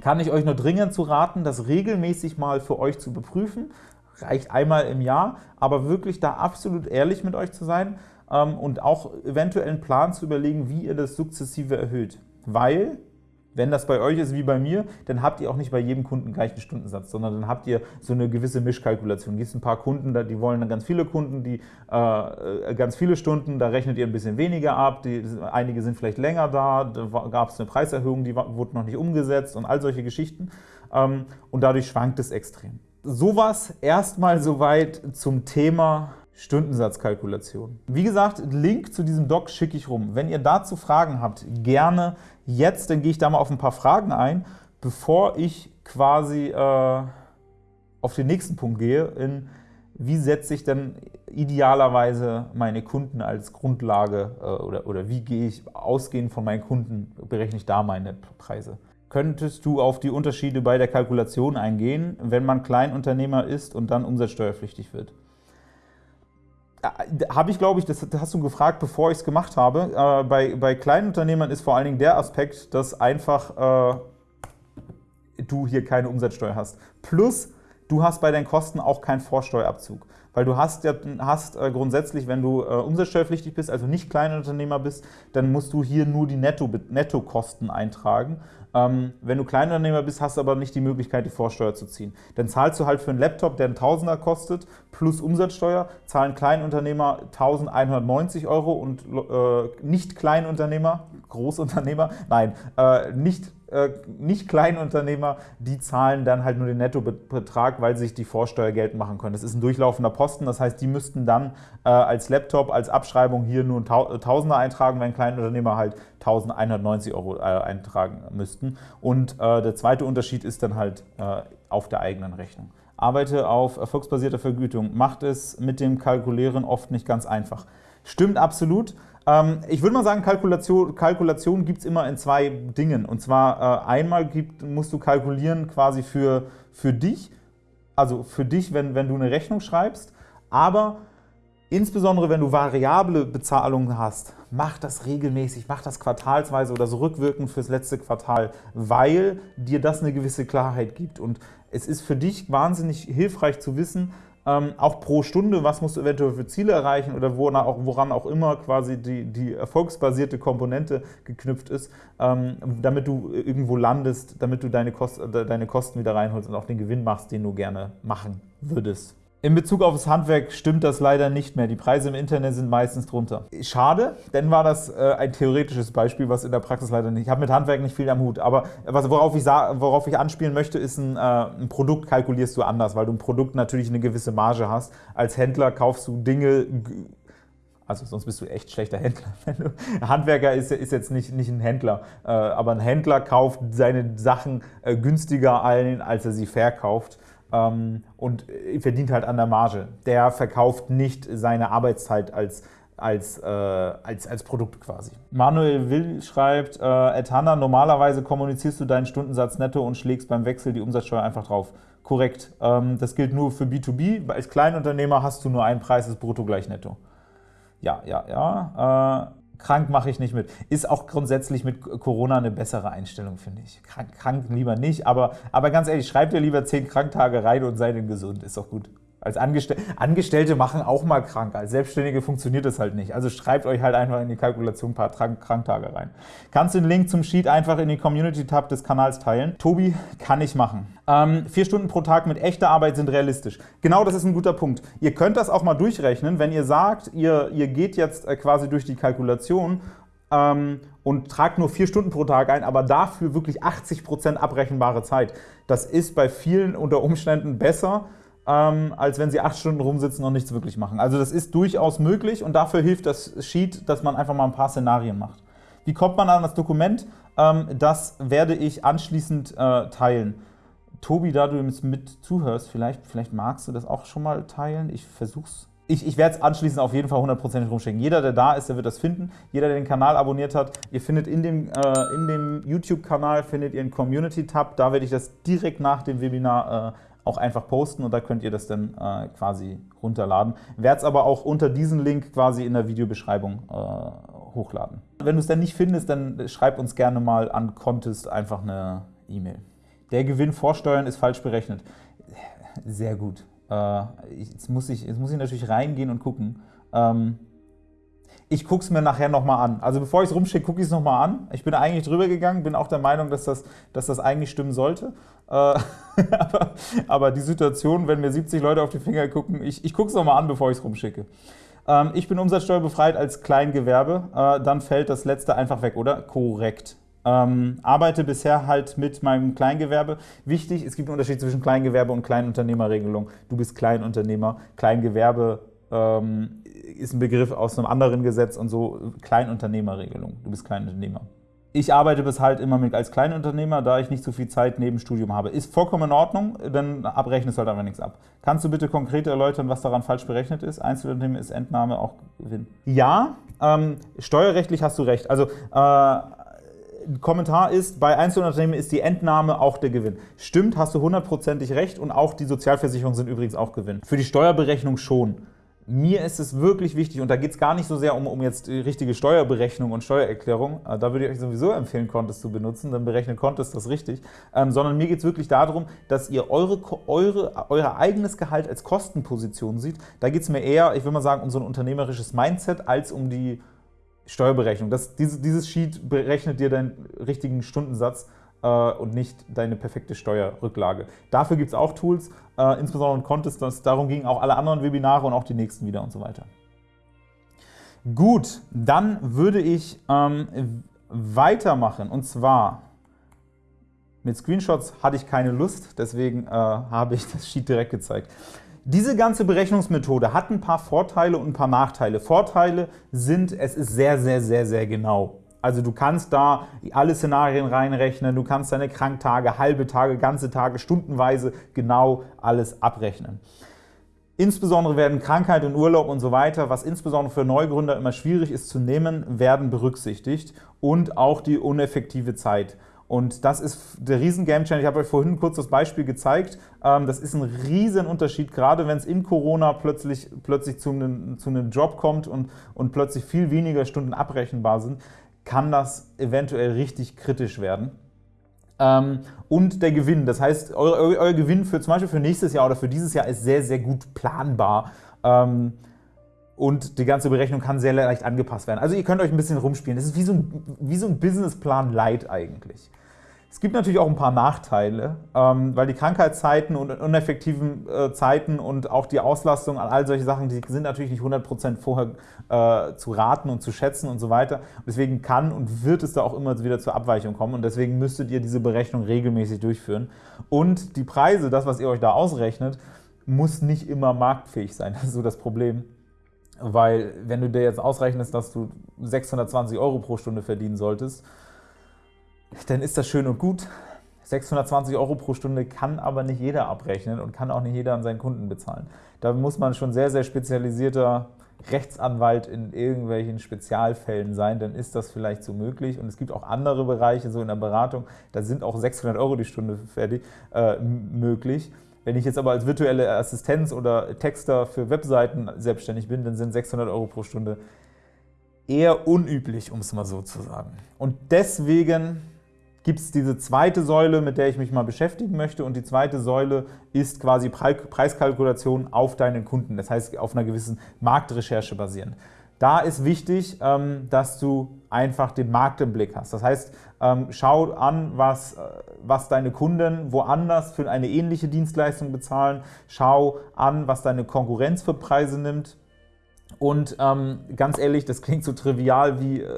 kann ich euch nur dringend zu raten, das regelmäßig mal für euch zu beprüfen. Reicht einmal im Jahr, aber wirklich da absolut ehrlich mit euch zu sein ähm, und auch eventuell einen Plan zu überlegen, wie ihr das sukzessive erhöht. Weil wenn das bei euch ist wie bei mir, dann habt ihr auch nicht bei jedem Kunden gleich einen Stundensatz, sondern dann habt ihr so eine gewisse Mischkalkulation. Gibt ein paar Kunden, die wollen dann ganz viele Kunden, die äh, ganz viele Stunden, da rechnet ihr ein bisschen weniger ab, die, einige sind vielleicht länger da, da gab es eine Preiserhöhung, die wurde noch nicht umgesetzt und all solche Geschichten ähm, und dadurch schwankt es extrem. Sowas erstmal soweit zum Thema Stundensatzkalkulation. Wie gesagt, Link zu diesem Doc schicke ich rum. Wenn ihr dazu Fragen habt, gerne jetzt, dann gehe ich da mal auf ein paar Fragen ein, bevor ich quasi äh, auf den nächsten Punkt gehe, in wie setze ich denn idealerweise meine Kunden als Grundlage äh, oder, oder wie gehe ich ausgehend von meinen Kunden, berechne ich da meine Preise. Könntest du auf die Unterschiede bei der Kalkulation eingehen, wenn man Kleinunternehmer ist und dann umsatzsteuerpflichtig wird? Äh, habe ich, glaube ich, das hast du gefragt, bevor ich es gemacht habe. Äh, bei, bei kleinen Unternehmern ist vor allen Dingen der Aspekt, dass einfach äh, du hier keine Umsatzsteuer hast. Plus, du hast bei deinen Kosten auch keinen Vorsteuerabzug. Weil du hast ja hast, äh, grundsätzlich, wenn du äh, umsatzsteuerpflichtig bist, also nicht Kleinunternehmer bist, dann musst du hier nur die Netto, Nettokosten eintragen. Ähm, wenn du Kleinunternehmer bist, hast du aber nicht die Möglichkeit, die Vorsteuer zu ziehen. Dann zahlst du halt für einen Laptop, der einen Tausender kostet, plus Umsatzsteuer, zahlen Kleinunternehmer 1190 Euro und äh, nicht Kleinunternehmer, Großunternehmer, nein, äh, nicht äh, nicht Kleinunternehmer, die zahlen dann halt nur den Nettobetrag, weil sie sich die Vorsteuer geltend machen können. Das ist ein durchlaufender Posten, das heißt, die müssten dann äh, als Laptop, als Abschreibung hier nur ein Tausender eintragen, wenn Kleinunternehmer halt 1190 Euro äh, eintragen müssten. Und äh, der zweite Unterschied ist dann halt äh, auf der eigenen Rechnung. Arbeite auf erfolgsbasierter Vergütung, macht es mit dem Kalkulieren oft nicht ganz einfach. Stimmt absolut. Ähm, ich würde mal sagen, Kalkulation, Kalkulation gibt es immer in zwei Dingen. Und zwar äh, einmal gibt, musst du kalkulieren quasi für, für dich, also für dich, wenn, wenn du eine Rechnung schreibst, aber insbesondere wenn du variable Bezahlungen hast, mach das regelmäßig, mach das quartalsweise oder so rückwirkend fürs letzte Quartal, weil dir das eine gewisse Klarheit gibt. Und es ist für dich wahnsinnig hilfreich zu wissen, ähm, auch pro Stunde, was musst du eventuell für Ziele erreichen oder woran auch, woran auch immer quasi die, die erfolgsbasierte Komponente geknüpft ist, ähm, damit du irgendwo landest, damit du deine, Kost, deine Kosten wieder reinholst und auch den Gewinn machst, den du gerne machen würdest. In Bezug auf das Handwerk stimmt das leider nicht mehr. Die Preise im Internet sind meistens drunter. Schade, denn war das äh, ein theoretisches Beispiel, was in der Praxis leider nicht. Ich habe mit Handwerk nicht viel am Hut, aber worauf, ich worauf ich anspielen möchte, ist ein, äh, ein Produkt kalkulierst du anders, weil du ein Produkt natürlich eine gewisse Marge hast. Als Händler kaufst du Dinge also sonst bist du echt schlechter Händler. Handwerker ist, ist, jetzt nicht, nicht ein Händler, äh, aber ein Händler kauft seine Sachen günstiger ein, als er sie verkauft ähm, und verdient halt an der Marge. Der verkauft nicht seine Arbeitszeit als als, äh, als, als Produkt quasi. Manuel Will schreibt, äh, Etana, normalerweise kommunizierst du deinen Stundensatz netto und schlägst beim Wechsel die Umsatzsteuer einfach drauf. Korrekt. Ähm, das gilt nur für B2B. Als Kleinunternehmer hast du nur einen Preis, ist brutto gleich netto. Ja, ja, ja. Äh, krank mache ich nicht mit. Ist auch grundsätzlich mit Corona eine bessere Einstellung, finde ich. Krank, krank, lieber nicht, aber, aber ganz ehrlich, schreib dir lieber zehn Kranktage rein und sei dann gesund, ist doch gut. Als Angestell Angestellte machen auch mal krank, als Selbstständige funktioniert das halt nicht. Also schreibt euch halt einfach in die Kalkulation ein paar Kranktage rein. Kannst den Link zum Sheet einfach in die Community-Tab des Kanals teilen? Tobi, kann ich machen. Ähm, vier Stunden pro Tag mit echter Arbeit sind realistisch. Genau, das ist ein guter Punkt. Ihr könnt das auch mal durchrechnen, wenn ihr sagt, ihr, ihr geht jetzt äh, quasi durch die Kalkulation ähm, und tragt nur vier Stunden pro Tag ein, aber dafür wirklich 80 Prozent abrechenbare Zeit. Das ist bei vielen unter Umständen besser, ähm, als wenn sie acht Stunden rumsitzen und nichts wirklich machen. Also das ist durchaus möglich und dafür hilft das Sheet, dass man einfach mal ein paar Szenarien macht. Wie kommt man an das Dokument? Ähm, das werde ich anschließend äh, teilen. Tobi, da du jetzt mit zuhörst, vielleicht, vielleicht magst du das auch schon mal teilen. Ich versuch's. Ich, ich werde es anschließend auf jeden Fall hundertprozentig rumschicken. Jeder, der da ist, der wird das finden. Jeder, der den Kanal abonniert hat, ihr findet in dem, äh, in dem YouTube-Kanal findet ihr einen Community-Tab. Da werde ich das direkt nach dem Webinar äh, auch einfach posten und da könnt ihr das dann äh, quasi runterladen. Werde es aber auch unter diesen Link quasi in der Videobeschreibung äh, hochladen. Wenn du es dann nicht findest, dann schreib uns gerne mal an Contest einfach eine E-Mail. Der Gewinn vor Steuern ist falsch berechnet. Sehr gut. Äh, jetzt, muss ich, jetzt muss ich natürlich reingehen und gucken. Ähm, ich gucke es mir nachher nochmal an. Also bevor ich es rumschicke, gucke ich es nochmal an. Ich bin eigentlich drüber gegangen, bin auch der Meinung, dass das, dass das eigentlich stimmen sollte. Äh, aber, aber, die Situation, wenn mir 70 Leute auf die Finger gucken, ich, ich gucke es nochmal an, bevor ich es rumschicke. Ähm, ich bin umsatzsteuerbefreit als Kleingewerbe, äh, dann fällt das letzte einfach weg, oder? Korrekt. Ähm, arbeite bisher halt mit meinem Kleingewerbe. Wichtig, es gibt einen Unterschied zwischen Kleingewerbe und Kleinunternehmerregelung. Du bist Kleinunternehmer, Kleingewerbe ähm, ist ein Begriff aus einem anderen Gesetz und so Kleinunternehmerregelung. Du bist Kleinunternehmer. Ich arbeite bis halt immer mit als Kleinunternehmer, da ich nicht so viel Zeit neben Studium habe. Ist vollkommen in Ordnung, dann abrechnest halt einfach nichts ab. Kannst du bitte konkret erläutern, was daran falsch berechnet ist? Einzelunternehmen ist Entnahme auch Gewinn. Ja, ähm, steuerrechtlich hast du recht. Also äh, Kommentar ist, bei Einzelunternehmen ist die Entnahme auch der Gewinn. Stimmt, hast du hundertprozentig recht und auch die Sozialversicherungen sind übrigens auch Gewinn. Für die Steuerberechnung schon. Mir ist es wirklich wichtig, und da geht es gar nicht so sehr um, um jetzt richtige Steuerberechnung und Steuererklärung, äh, da würde ich euch sowieso empfehlen, Contest zu benutzen, dann berechnet Contest das richtig, ähm, sondern mir geht es wirklich darum, dass ihr eure, eure, euer eigenes Gehalt als Kostenposition seht. Da geht es mir eher, ich würde mal sagen, um so ein unternehmerisches Mindset, als um die Steuerberechnung. Das, dieses, dieses Sheet berechnet dir deinen richtigen Stundensatz und nicht deine perfekte Steuerrücklage. Dafür gibt es auch Tools, äh, insbesondere in Contest, darum gingen auch alle anderen Webinare und auch die nächsten wieder und so weiter. Gut, dann würde ich ähm, weitermachen und zwar mit Screenshots hatte ich keine Lust, deswegen äh, habe ich das Sheet direkt gezeigt. Diese ganze Berechnungsmethode hat ein paar Vorteile und ein paar Nachteile. Vorteile sind, es ist sehr, sehr, sehr, sehr genau. Also du kannst da alle Szenarien reinrechnen, du kannst deine Kranktage, halbe Tage, ganze Tage, stundenweise genau alles abrechnen. Insbesondere werden Krankheit und Urlaub und so weiter, was insbesondere für Neugründer immer schwierig ist zu nehmen, werden berücksichtigt und auch die uneffektive Zeit. Und das ist der riesen Gamechanger. Ich habe euch vorhin kurz das Beispiel gezeigt. Ähm, das ist ein riesen Unterschied, gerade wenn es in Corona plötzlich, plötzlich zu, einem, zu einem Job kommt und, und plötzlich viel weniger Stunden abrechenbar sind kann das eventuell richtig kritisch werden. Ähm, und der Gewinn, das heißt, euer, euer, Gewinn für zum Beispiel für nächstes Jahr oder für dieses Jahr ist sehr, sehr gut planbar. Ähm, und die ganze Berechnung kann sehr leicht angepasst werden. Also ihr könnt euch ein bisschen rumspielen. Das ist wie so ein, wie so ein Businessplan Light eigentlich. Es gibt natürlich auch ein paar Nachteile, ähm, weil die Krankheitszeiten und uneffektiven äh, Zeiten und auch die Auslastung an all solche Sachen, die sind natürlich nicht 100% vorher äh, zu raten und zu schätzen und so weiter. Deswegen kann und wird es da auch immer wieder zur Abweichung kommen und deswegen müsstet ihr diese Berechnung regelmäßig durchführen. Und die Preise, das, was ihr euch da ausrechnet, muss nicht immer marktfähig sein. Das ist so das Problem. Weil wenn du dir jetzt ausrechnest, dass du 620 Euro pro Stunde verdienen solltest, dann ist das schön und gut. 620 Euro pro Stunde kann aber nicht jeder abrechnen und kann auch nicht jeder an seinen Kunden bezahlen. Da muss man schon sehr, sehr spezialisierter Rechtsanwalt in irgendwelchen Spezialfällen sein, dann ist das vielleicht so möglich. Und es gibt auch andere Bereiche, so in der Beratung, da sind auch 600 Euro die Stunde fertig, äh, möglich. Wenn ich jetzt aber als virtuelle Assistenz oder Texter für Webseiten selbstständig bin, dann sind 600 Euro pro Stunde eher unüblich, um es mal so zu sagen. Und deswegen gibt es diese zweite Säule, mit der ich mich mal beschäftigen möchte. Und die zweite Säule ist quasi Preiskalkulation auf deinen Kunden, das heißt auf einer gewissen Marktrecherche basierend. Da ist wichtig, ähm, dass du einfach den Markt im Blick hast. Das heißt, ähm, schau an, was, äh, was deine Kunden woanders für eine ähnliche Dienstleistung bezahlen. Schau an, was deine Konkurrenz für Preise nimmt. Und ähm, ganz ehrlich, das klingt so trivial, wie, äh,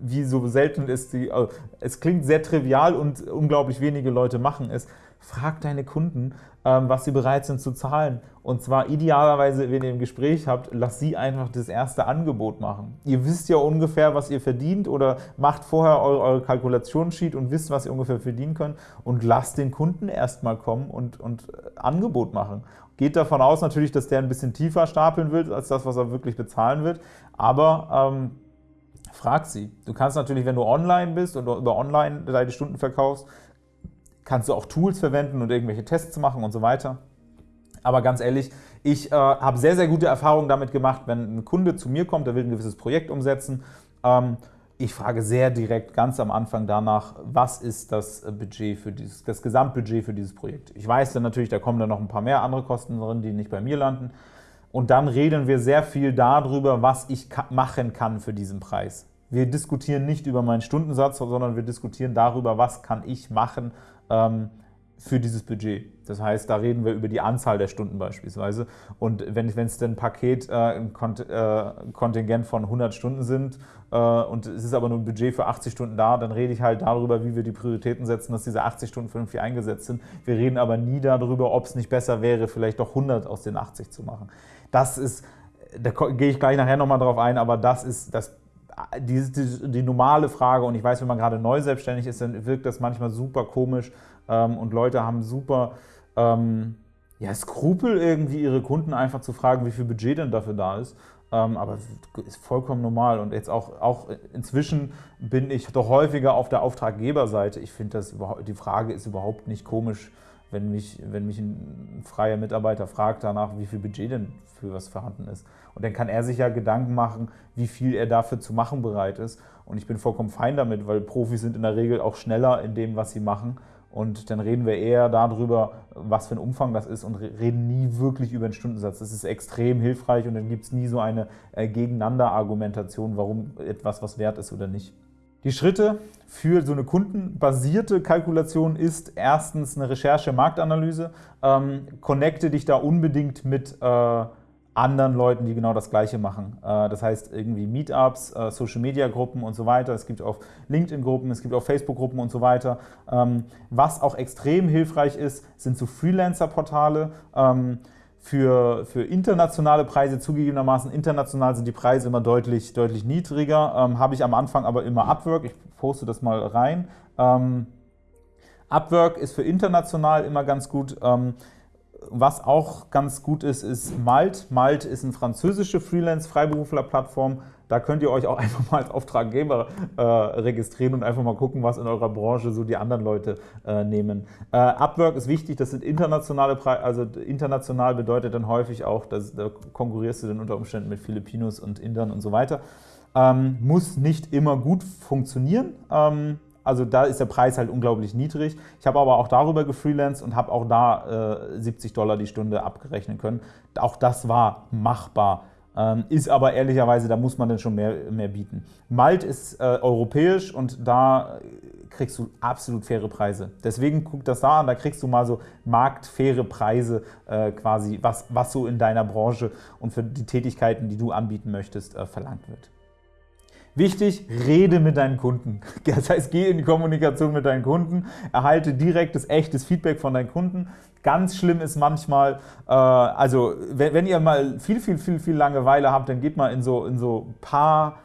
wie so selten ist die. Äh, es klingt sehr trivial und unglaublich wenige Leute machen es. frag deine Kunden, ähm, was sie bereit sind zu zahlen. Und zwar idealerweise, wenn ihr ein Gespräch habt, lasst sie einfach das erste Angebot machen. Ihr wisst ja ungefähr, was ihr verdient oder macht vorher eure, eure Kalkulationssheet und wisst, was ihr ungefähr verdienen könnt und lasst den Kunden erstmal kommen und, und äh, Angebot machen. Geht davon aus natürlich, dass der ein bisschen tiefer stapeln wird, als das, was er wirklich bezahlen wird, aber ähm, frag sie. Du kannst natürlich, wenn du online bist und über online deine Stunden verkaufst, kannst du auch Tools verwenden und irgendwelche Tests machen und so weiter. Aber ganz ehrlich, ich äh, habe sehr, sehr gute Erfahrungen damit gemacht, wenn ein Kunde zu mir kommt, der will ein gewisses Projekt umsetzen. Ähm, ich frage sehr direkt ganz am Anfang danach, was ist das Budget für dieses, das Gesamtbudget für dieses Projekt. Ich weiß dann natürlich, da kommen dann noch ein paar mehr andere Kosten drin, die nicht bei mir landen. Und dann reden wir sehr viel darüber, was ich machen kann für diesen Preis. Wir diskutieren nicht über meinen Stundensatz, sondern wir diskutieren darüber, was kann ich machen ähm, für dieses Budget. Das heißt, da reden wir über die Anzahl der Stunden beispielsweise. Und wenn es denn ein Paket, äh, ein äh, Kontingent von 100 Stunden sind äh, und es ist aber nur ein Budget für 80 Stunden da, dann rede ich halt darüber, wie wir die Prioritäten setzen, dass diese 80 Stunden vernünftig eingesetzt sind. Wir reden aber nie darüber, ob es nicht besser wäre, vielleicht doch 100 aus den 80 zu machen. Das ist, da gehe ich gleich nachher nochmal drauf ein, aber das ist das die, die, die, normale Frage, und ich weiß, wenn man gerade neu selbstständig ist, dann wirkt das manchmal super komisch ähm, und Leute haben super ähm, ja, Skrupel, irgendwie ihre Kunden einfach zu fragen, wie viel Budget denn dafür da ist. Ähm, aber ist vollkommen normal und jetzt auch, auch inzwischen bin ich doch häufiger auf der Auftraggeberseite. Ich finde, die Frage ist überhaupt nicht komisch, wenn mich, wenn mich ein freier Mitarbeiter fragt danach, wie viel Budget denn für was vorhanden ist. Und dann kann er sich ja Gedanken machen, wie viel er dafür zu machen bereit ist. Und ich bin vollkommen fein damit, weil Profis sind in der Regel auch schneller in dem, was sie machen. Und dann reden wir eher darüber, was für ein Umfang das ist und reden nie wirklich über den Stundensatz. Das ist extrem hilfreich und dann gibt es nie so eine äh, Gegeneinander-Argumentation, warum etwas was wert ist oder nicht. Die Schritte für so eine kundenbasierte Kalkulation ist erstens eine Recherche-Marktanalyse. Ähm, connecte dich da unbedingt mit äh, anderen Leuten, die genau das Gleiche machen. Äh, das heißt irgendwie Meetups, äh, Social-Media-Gruppen und so weiter. Es gibt auch LinkedIn-Gruppen, es gibt auch Facebook-Gruppen und so weiter. Ähm, was auch extrem hilfreich ist, sind so Freelancer-Portale. Ähm, für, für internationale Preise zugegebenermaßen, international sind die Preise immer deutlich, deutlich niedriger, ähm, habe ich am Anfang aber immer Upwork, ich poste das mal rein. Upwork ist für international immer ganz gut. Was auch ganz gut ist, ist Malt. Malt ist eine französische Freelance-Freiberufler-Plattform. Da könnt ihr euch auch einfach mal als Auftraggeber äh, registrieren und einfach mal gucken, was in eurer Branche so die anderen Leute äh, nehmen. Äh, Upwork ist wichtig, das sind internationale Preise, also international bedeutet dann häufig auch, dass da konkurrierst du dann unter Umständen mit Filipinos und Indern und so weiter. Ähm, muss nicht immer gut funktionieren. Ähm, also da ist der Preis halt unglaublich niedrig. Ich habe aber auch darüber gefreelanced und habe auch da äh, 70 Dollar die Stunde abgerechnen können. Auch das war machbar. Ähm, ist aber ehrlicherweise, da muss man dann schon mehr, mehr bieten. Malt ist äh, europäisch und da kriegst du absolut faire Preise. Deswegen guck das da an, da kriegst du mal so marktfaire Preise äh, quasi, was, was so in deiner Branche und für die Tätigkeiten, die du anbieten möchtest, äh, verlangt wird. Wichtig, rede mit deinen Kunden. Das heißt, geh in die Kommunikation mit deinen Kunden, erhalte direktes, echtes Feedback von deinen Kunden. Ganz schlimm ist manchmal, äh, also wenn, wenn, ihr mal viel, viel, viel, viel Langeweile habt, dann geht mal in so, in so paar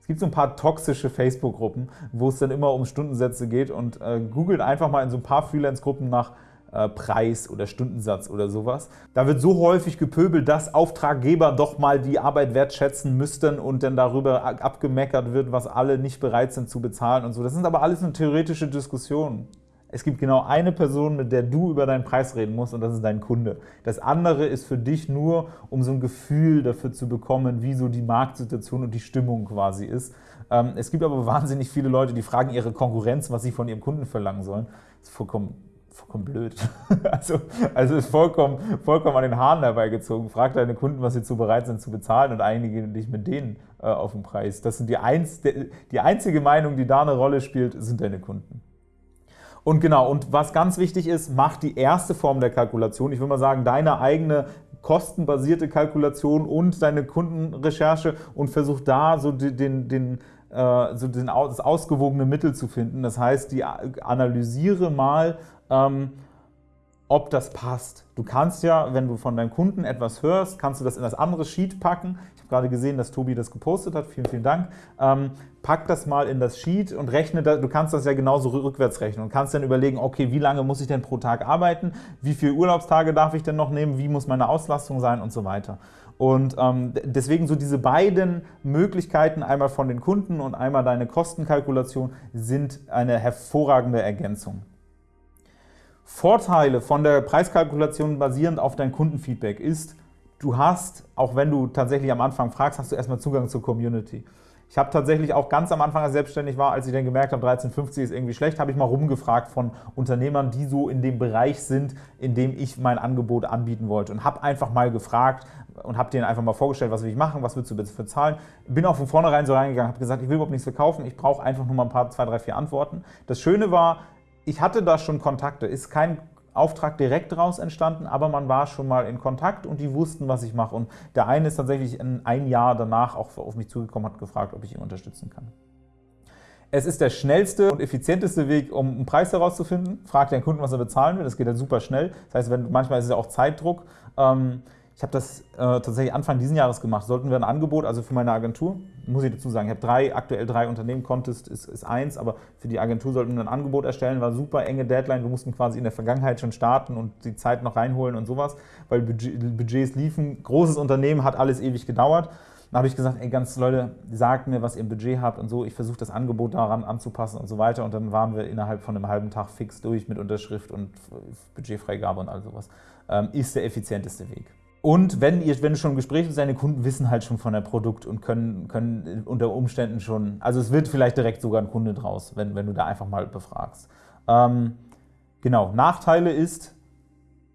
es gibt so ein paar toxische Facebook-Gruppen, wo es dann immer um Stundensätze geht und äh, googelt einfach mal in so ein paar Freelance-Gruppen nach Preis oder Stundensatz oder sowas. Da wird so häufig gepöbelt, dass Auftraggeber doch mal die Arbeit wertschätzen müssten und dann darüber abgemeckert wird, was alle nicht bereit sind zu bezahlen und so. Das sind aber alles nur theoretische Diskussionen. Es gibt genau eine Person, mit der du über deinen Preis reden musst und das ist dein Kunde. Das andere ist für dich nur, um so ein Gefühl dafür zu bekommen, wie so die Marktsituation und die Stimmung quasi ist. Ähm, es gibt aber wahnsinnig viele Leute, die fragen ihre Konkurrenz, was sie von ihrem Kunden verlangen sollen. Das ist vollkommen vollkommen blöd. also, also ist vollkommen, vollkommen an den Haaren herbeigezogen. Frag deine Kunden, was sie zu bereit sind zu bezahlen und einige dich mit denen äh, auf den Preis. Das sind die, einz, die einzige Meinung, die da eine Rolle spielt, sind deine Kunden. Und genau, und was ganz wichtig ist, mach die erste Form der Kalkulation. Ich würde mal sagen, deine eigene kostenbasierte Kalkulation und deine Kundenrecherche und versuch da so den, den, äh, so das ausgewogene Mittel zu finden. Das heißt, die analysiere mal ähm, ob das passt. Du kannst ja, wenn du von deinem Kunden etwas hörst, kannst du das in das andere Sheet packen. Ich habe gerade gesehen, dass Tobi das gepostet hat. Vielen, vielen Dank. Ähm, pack das mal in das Sheet und rechne, das, du kannst das ja genauso rückwärts rechnen und kannst dann überlegen, okay, wie lange muss ich denn pro Tag arbeiten, wie viele Urlaubstage darf ich denn noch nehmen, wie muss meine Auslastung sein und so weiter. Und ähm, deswegen so diese beiden Möglichkeiten, einmal von den Kunden und einmal deine Kostenkalkulation, sind eine hervorragende Ergänzung. Vorteile von der Preiskalkulation basierend auf dein Kundenfeedback ist, du hast, auch wenn du tatsächlich am Anfang fragst, hast du erstmal Zugang zur Community. Ich habe tatsächlich auch ganz am Anfang, als ich selbstständig war, als ich dann gemerkt habe, 13,50 ist irgendwie schlecht, habe ich mal rumgefragt von Unternehmern, die so in dem Bereich sind, in dem ich mein Angebot anbieten wollte und habe einfach mal gefragt und habe denen einfach mal vorgestellt, was will ich machen, was willst du bitte für zahlen. Bin auch von vornherein so reingegangen, habe gesagt, ich will überhaupt nichts verkaufen, ich brauche einfach nur mal ein paar, zwei, drei, vier Antworten. Das Schöne war, ich hatte da schon Kontakte, ist kein Auftrag direkt daraus entstanden, aber man war schon mal in Kontakt und die wussten, was ich mache. Und der eine ist tatsächlich ein Jahr danach auch auf mich zugekommen, hat gefragt, ob ich ihn unterstützen kann. Es ist der schnellste und effizienteste Weg, um einen Preis herauszufinden. Frag den Kunden, was er bezahlen will. Das geht dann super schnell. Das heißt, wenn, manchmal ist es ja auch Zeitdruck. Ähm, ich habe das äh, tatsächlich Anfang dieses Jahres gemacht. Sollten wir ein Angebot, also für meine Agentur, muss ich dazu sagen, ich habe drei, aktuell drei Unternehmen, Contest ist, ist eins, aber für die Agentur sollten wir ein Angebot erstellen, war super enge Deadline, wir mussten quasi in der Vergangenheit schon starten und die Zeit noch reinholen und sowas, weil Budget, Budgets liefen. Großes Unternehmen, hat alles ewig gedauert. Dann habe ich gesagt, ey, ganz Leute, sagt mir, was ihr im Budget habt und so. Ich versuche das Angebot daran anzupassen und so weiter. Und dann waren wir innerhalb von einem halben Tag fix durch mit Unterschrift und Budgetfreigabe und all sowas. Ähm, ist der effizienteste Weg. Und wenn, ihr, wenn du schon im Gespräch bist, deine Kunden wissen halt schon von der Produkt und können, können unter Umständen schon, also es wird vielleicht direkt sogar ein Kunde draus, wenn, wenn du da einfach mal befragst. Ähm, genau, Nachteile ist,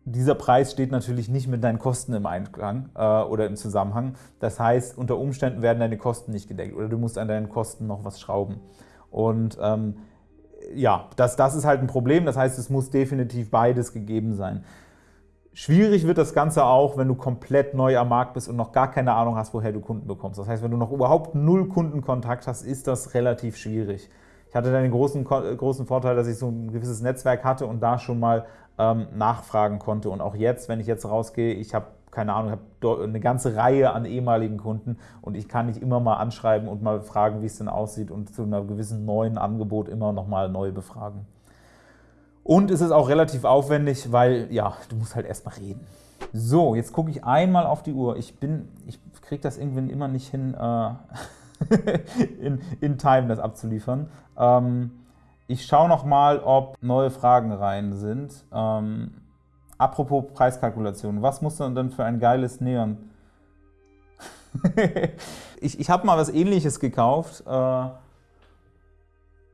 dieser Preis steht natürlich nicht mit deinen Kosten im Einklang äh, oder im Zusammenhang. Das heißt, unter Umständen werden deine Kosten nicht gedeckt oder du musst an deinen Kosten noch was schrauben. Und ähm, ja, das, das ist halt ein Problem. Das heißt, es muss definitiv beides gegeben sein. Schwierig wird das Ganze auch, wenn du komplett neu am Markt bist und noch gar keine Ahnung hast, woher du Kunden bekommst. Das heißt, wenn du noch überhaupt null Kundenkontakt hast, ist das relativ schwierig. Ich hatte dann den großen, großen Vorteil, dass ich so ein gewisses Netzwerk hatte und da schon mal ähm, nachfragen konnte. Und auch jetzt, wenn ich jetzt rausgehe, ich habe keine Ahnung, ich habe eine ganze Reihe an ehemaligen Kunden und ich kann nicht immer mal anschreiben und mal fragen, wie es denn aussieht und zu einem gewissen neuen Angebot immer noch mal neu befragen. Und es ist auch relativ aufwendig, weil, ja, du musst halt erstmal reden. So, jetzt gucke ich einmal auf die Uhr. Ich bin, ich kriege das irgendwie immer nicht hin, äh, in, in Time das abzuliefern. Ähm, ich schaue noch mal, ob neue Fragen rein sind. Ähm, apropos Preiskalkulation, was muss man denn für ein geiles Neon? ich ich habe mal was ähnliches gekauft. Äh,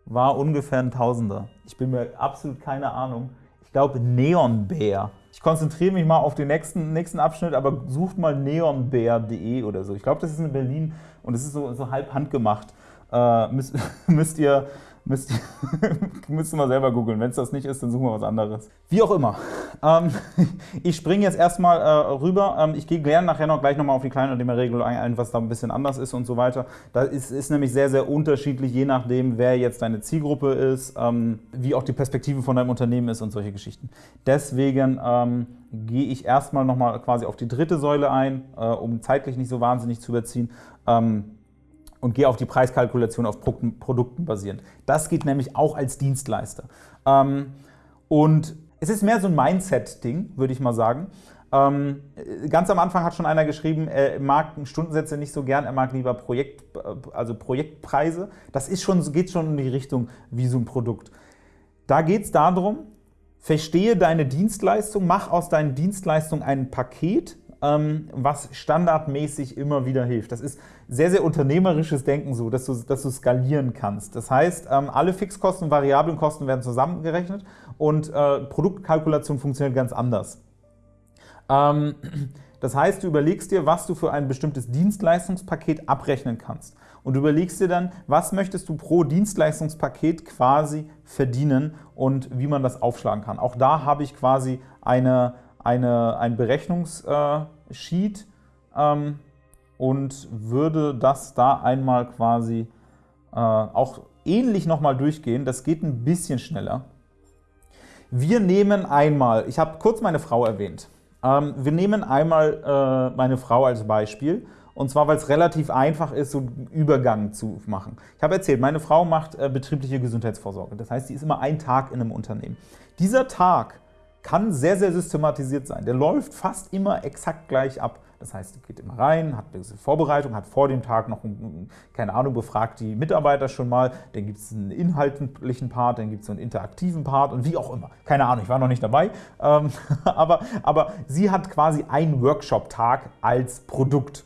war ungefähr ein Tausender. Ich bin mir absolut keine Ahnung. Ich glaube Neonbär. Ich konzentriere mich mal auf den nächsten, nächsten Abschnitt, aber sucht mal neonbär.de oder so. Ich glaube, das ist in Berlin und es ist so, so halb handgemacht. Äh, müsst, müsst ihr Müsst ihr, müsst ihr mal selber googeln. Wenn es das nicht ist, dann suchen wir was anderes. Wie auch immer. Ähm, ich springe jetzt erstmal äh, rüber. Ähm, ich gehe gerne nachher noch gleich nochmal auf die Kleinunternehmerregelung ein, was da ein bisschen anders ist und so weiter. Da ist, ist nämlich sehr, sehr unterschiedlich, je nachdem, wer jetzt deine Zielgruppe ist, ähm, wie auch die Perspektive von deinem Unternehmen ist und solche Geschichten. Deswegen ähm, gehe ich erstmal nochmal quasi auf die dritte Säule ein, äh, um zeitlich nicht so wahnsinnig zu überziehen. Ähm, und gehe auf die Preiskalkulation auf Produkten basierend. Das geht nämlich auch als Dienstleister. Ähm, und es ist mehr so ein Mindset-Ding, würde ich mal sagen. Ähm, ganz am Anfang hat schon einer geschrieben, er mag Stundensätze nicht so gern, er mag lieber Projekt, also Projektpreise. Das ist schon, geht schon in die Richtung wie so ein Produkt. Da geht es darum, verstehe deine Dienstleistung, mach aus deinen Dienstleistungen ein Paket, ähm, was standardmäßig immer wieder hilft. Das ist sehr, sehr unternehmerisches Denken so, dass du, dass du skalieren kannst. Das heißt, ähm, alle Fixkosten und variablen Kosten werden zusammengerechnet und äh, Produktkalkulation funktioniert ganz anders. Ähm, das heißt, du überlegst dir, was du für ein bestimmtes Dienstleistungspaket abrechnen kannst. Und überlegst dir dann, was möchtest du pro Dienstleistungspaket quasi verdienen und wie man das aufschlagen kann. Auch da habe ich quasi eine, eine, ein Berechnungssheet ähm, und würde das da einmal quasi äh, auch ähnlich nochmal durchgehen. Das geht ein bisschen schneller. Wir nehmen einmal, ich habe kurz meine Frau erwähnt, ähm, wir nehmen einmal äh, meine Frau als Beispiel und zwar, weil es relativ einfach ist, so einen Übergang zu machen. Ich habe erzählt, meine Frau macht äh, betriebliche Gesundheitsvorsorge. Das heißt, sie ist immer ein Tag in einem Unternehmen. Dieser Tag kann sehr, sehr systematisiert sein. Der läuft fast immer exakt gleich ab. Das heißt, geht immer rein, hat eine Vorbereitung, hat vor dem Tag noch, keine Ahnung, befragt die Mitarbeiter schon mal, dann gibt es einen inhaltlichen Part, dann gibt es einen interaktiven Part und wie auch immer. Keine Ahnung, ich war noch nicht dabei, ähm, aber, aber sie hat quasi einen Workshop-Tag als Produkt.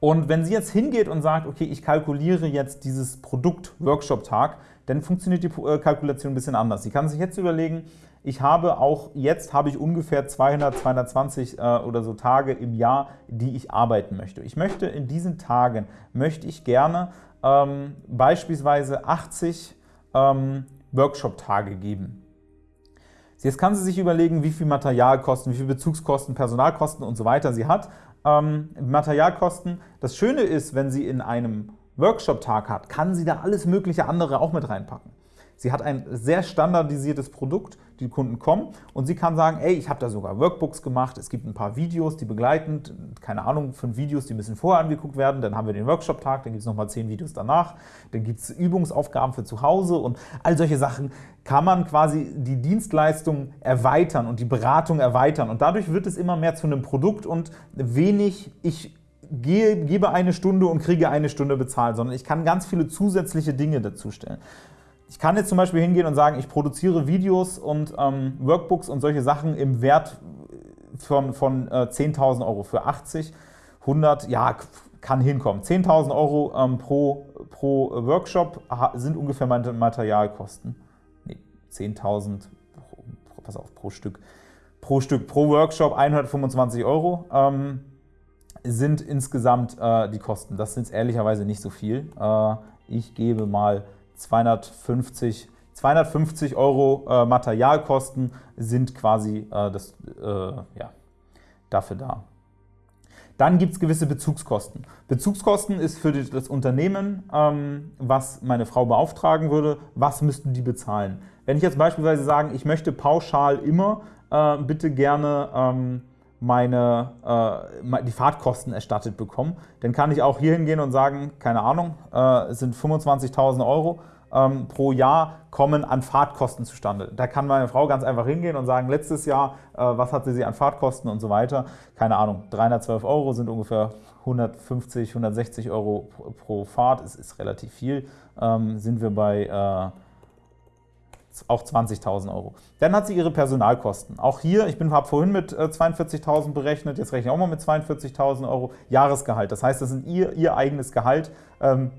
Und wenn sie jetzt hingeht und sagt, okay, ich kalkuliere jetzt dieses Produkt-Workshop-Tag, dann funktioniert die äh, Kalkulation ein bisschen anders. Sie kann sich jetzt überlegen, ich habe auch jetzt habe ich ungefähr 200, 220 äh, oder so Tage im Jahr, die ich arbeiten möchte. Ich möchte in diesen Tagen, möchte ich gerne ähm, beispielsweise 80 ähm, Workshop-Tage geben. Jetzt kann sie sich überlegen, wie viel Materialkosten, wie viel Bezugskosten, Personalkosten und so weiter sie hat ähm, Materialkosten. Das Schöne ist, wenn sie in einem Workshop-Tag hat, kann sie da alles mögliche andere auch mit reinpacken. Sie hat ein sehr standardisiertes Produkt, die Kunden kommen und sie kann sagen, ey, ich habe da sogar Workbooks gemacht, es gibt ein paar Videos, die begleitend, keine Ahnung, fünf Videos, die müssen vorher angeguckt werden, dann haben wir den Workshop-Tag, dann gibt es nochmal zehn Videos danach, dann gibt es Übungsaufgaben für zu Hause und all solche Sachen kann man quasi die Dienstleistung erweitern und die Beratung erweitern und dadurch wird es immer mehr zu einem Produkt und wenig, ich gebe eine Stunde und kriege eine Stunde bezahlt, sondern ich kann ganz viele zusätzliche Dinge dazu stellen. Ich kann jetzt zum Beispiel hingehen und sagen, ich produziere Videos und ähm, Workbooks und solche Sachen im Wert von, von äh, 10.000 Euro für 80, 100, ja, kann hinkommen. 10.000 Euro ähm, pro, pro Workshop sind ungefähr meine Materialkosten. Nee, 10.000, pass auf, pro Stück. Pro Stück, pro Workshop 125 Euro ähm, sind insgesamt äh, die Kosten. Das sind ehrlicherweise nicht so viel. Äh, ich gebe mal 250, 250 Euro äh, Materialkosten sind quasi äh, das, äh, ja, dafür da. Dann gibt es gewisse Bezugskosten. Bezugskosten ist für das Unternehmen, ähm, was meine Frau beauftragen würde, was müssten die bezahlen. Wenn ich jetzt beispielsweise sage, ich möchte pauschal immer äh, bitte gerne ähm, meine, äh, die Fahrtkosten erstattet bekommen, dann kann ich auch hier hingehen und sagen, keine Ahnung, äh, es sind 25.000 Euro ähm, pro Jahr kommen an Fahrtkosten zustande. Da kann meine Frau ganz einfach hingehen und sagen, letztes Jahr, äh, was hatte sie an Fahrtkosten und so weiter. Keine Ahnung, 312 Euro sind ungefähr 150, 160 Euro pro Fahrt, es ist relativ viel, ähm, sind wir bei äh, auch 20.000 Euro. Dann hat sie ihre Personalkosten. Auch hier, ich habe vorhin mit 42.000 äh, berechnet, jetzt rechne ich auch mal mit 42.000 Euro Jahresgehalt. Das heißt, das ist ihr, ihr eigenes Gehalt. Ähm,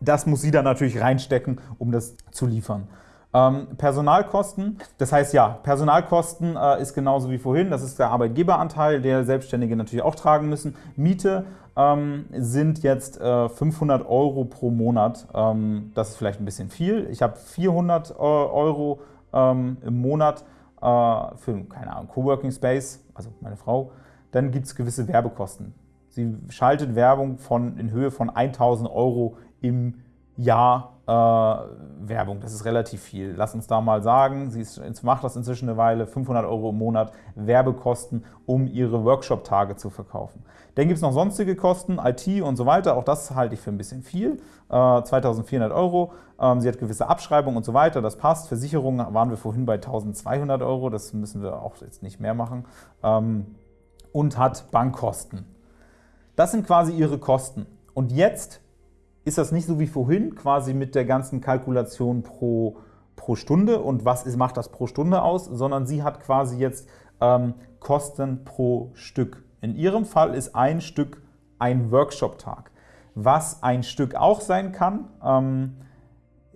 das muss sie dann natürlich reinstecken, um das zu liefern. Ähm, Personalkosten, das heißt ja, Personalkosten äh, ist genauso wie vorhin, das ist der Arbeitgeberanteil, der Selbstständige natürlich auch tragen müssen. Miete ähm, sind jetzt äh, 500 Euro pro Monat, ähm, das ist vielleicht ein bisschen viel. Ich habe 400 äh, Euro ähm, im Monat äh, für, keine Ahnung, Coworking Space, also meine Frau. Dann gibt es gewisse Werbekosten. Sie schaltet Werbung von, in Höhe von 1000 Euro im Jahr äh, Werbung. Das ist relativ viel. Lass uns da mal sagen, sie ist, macht das inzwischen eine Weile, 500 Euro im Monat Werbekosten, um ihre Workshop-Tage zu verkaufen. Dann gibt es noch sonstige Kosten, IT und so weiter. Auch das halte ich für ein bisschen viel. Äh, 2400 Euro. Ähm, sie hat gewisse Abschreibungen und so weiter. Das passt. Versicherungen waren wir vorhin bei 1200 Euro. Das müssen wir auch jetzt nicht mehr machen. Ähm, und hat Bankkosten. Das sind quasi ihre Kosten. Und jetzt ist das nicht so wie vorhin, quasi mit der ganzen Kalkulation pro, pro Stunde und was ist, macht das pro Stunde aus, sondern sie hat quasi jetzt ähm, Kosten pro Stück. In ihrem Fall ist ein Stück ein Workshop-Tag. Was ein Stück auch sein kann, ähm,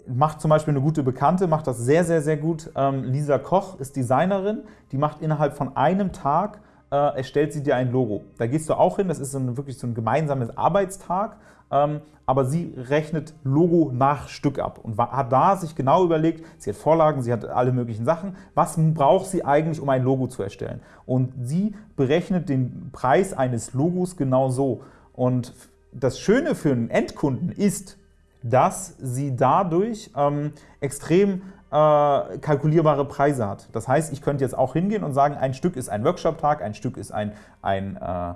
macht zum Beispiel eine gute Bekannte, macht das sehr, sehr, sehr gut. Ähm, Lisa Koch ist Designerin, die macht innerhalb von einem Tag, äh, erstellt sie dir ein Logo. Da gehst du auch hin, das ist ein, wirklich so ein gemeinsames Arbeitstag ähm, aber sie rechnet Logo nach Stück ab und hat da sich genau überlegt, sie hat Vorlagen, sie hat alle möglichen Sachen, was braucht sie eigentlich, um ein Logo zu erstellen. Und sie berechnet den Preis eines Logos genau so. Und das Schöne für einen Endkunden ist, dass sie dadurch ähm, extrem äh, kalkulierbare Preise hat. Das heißt, ich könnte jetzt auch hingehen und sagen, ein Stück ist ein Workshop-Tag, ein Stück ist ein, ein äh,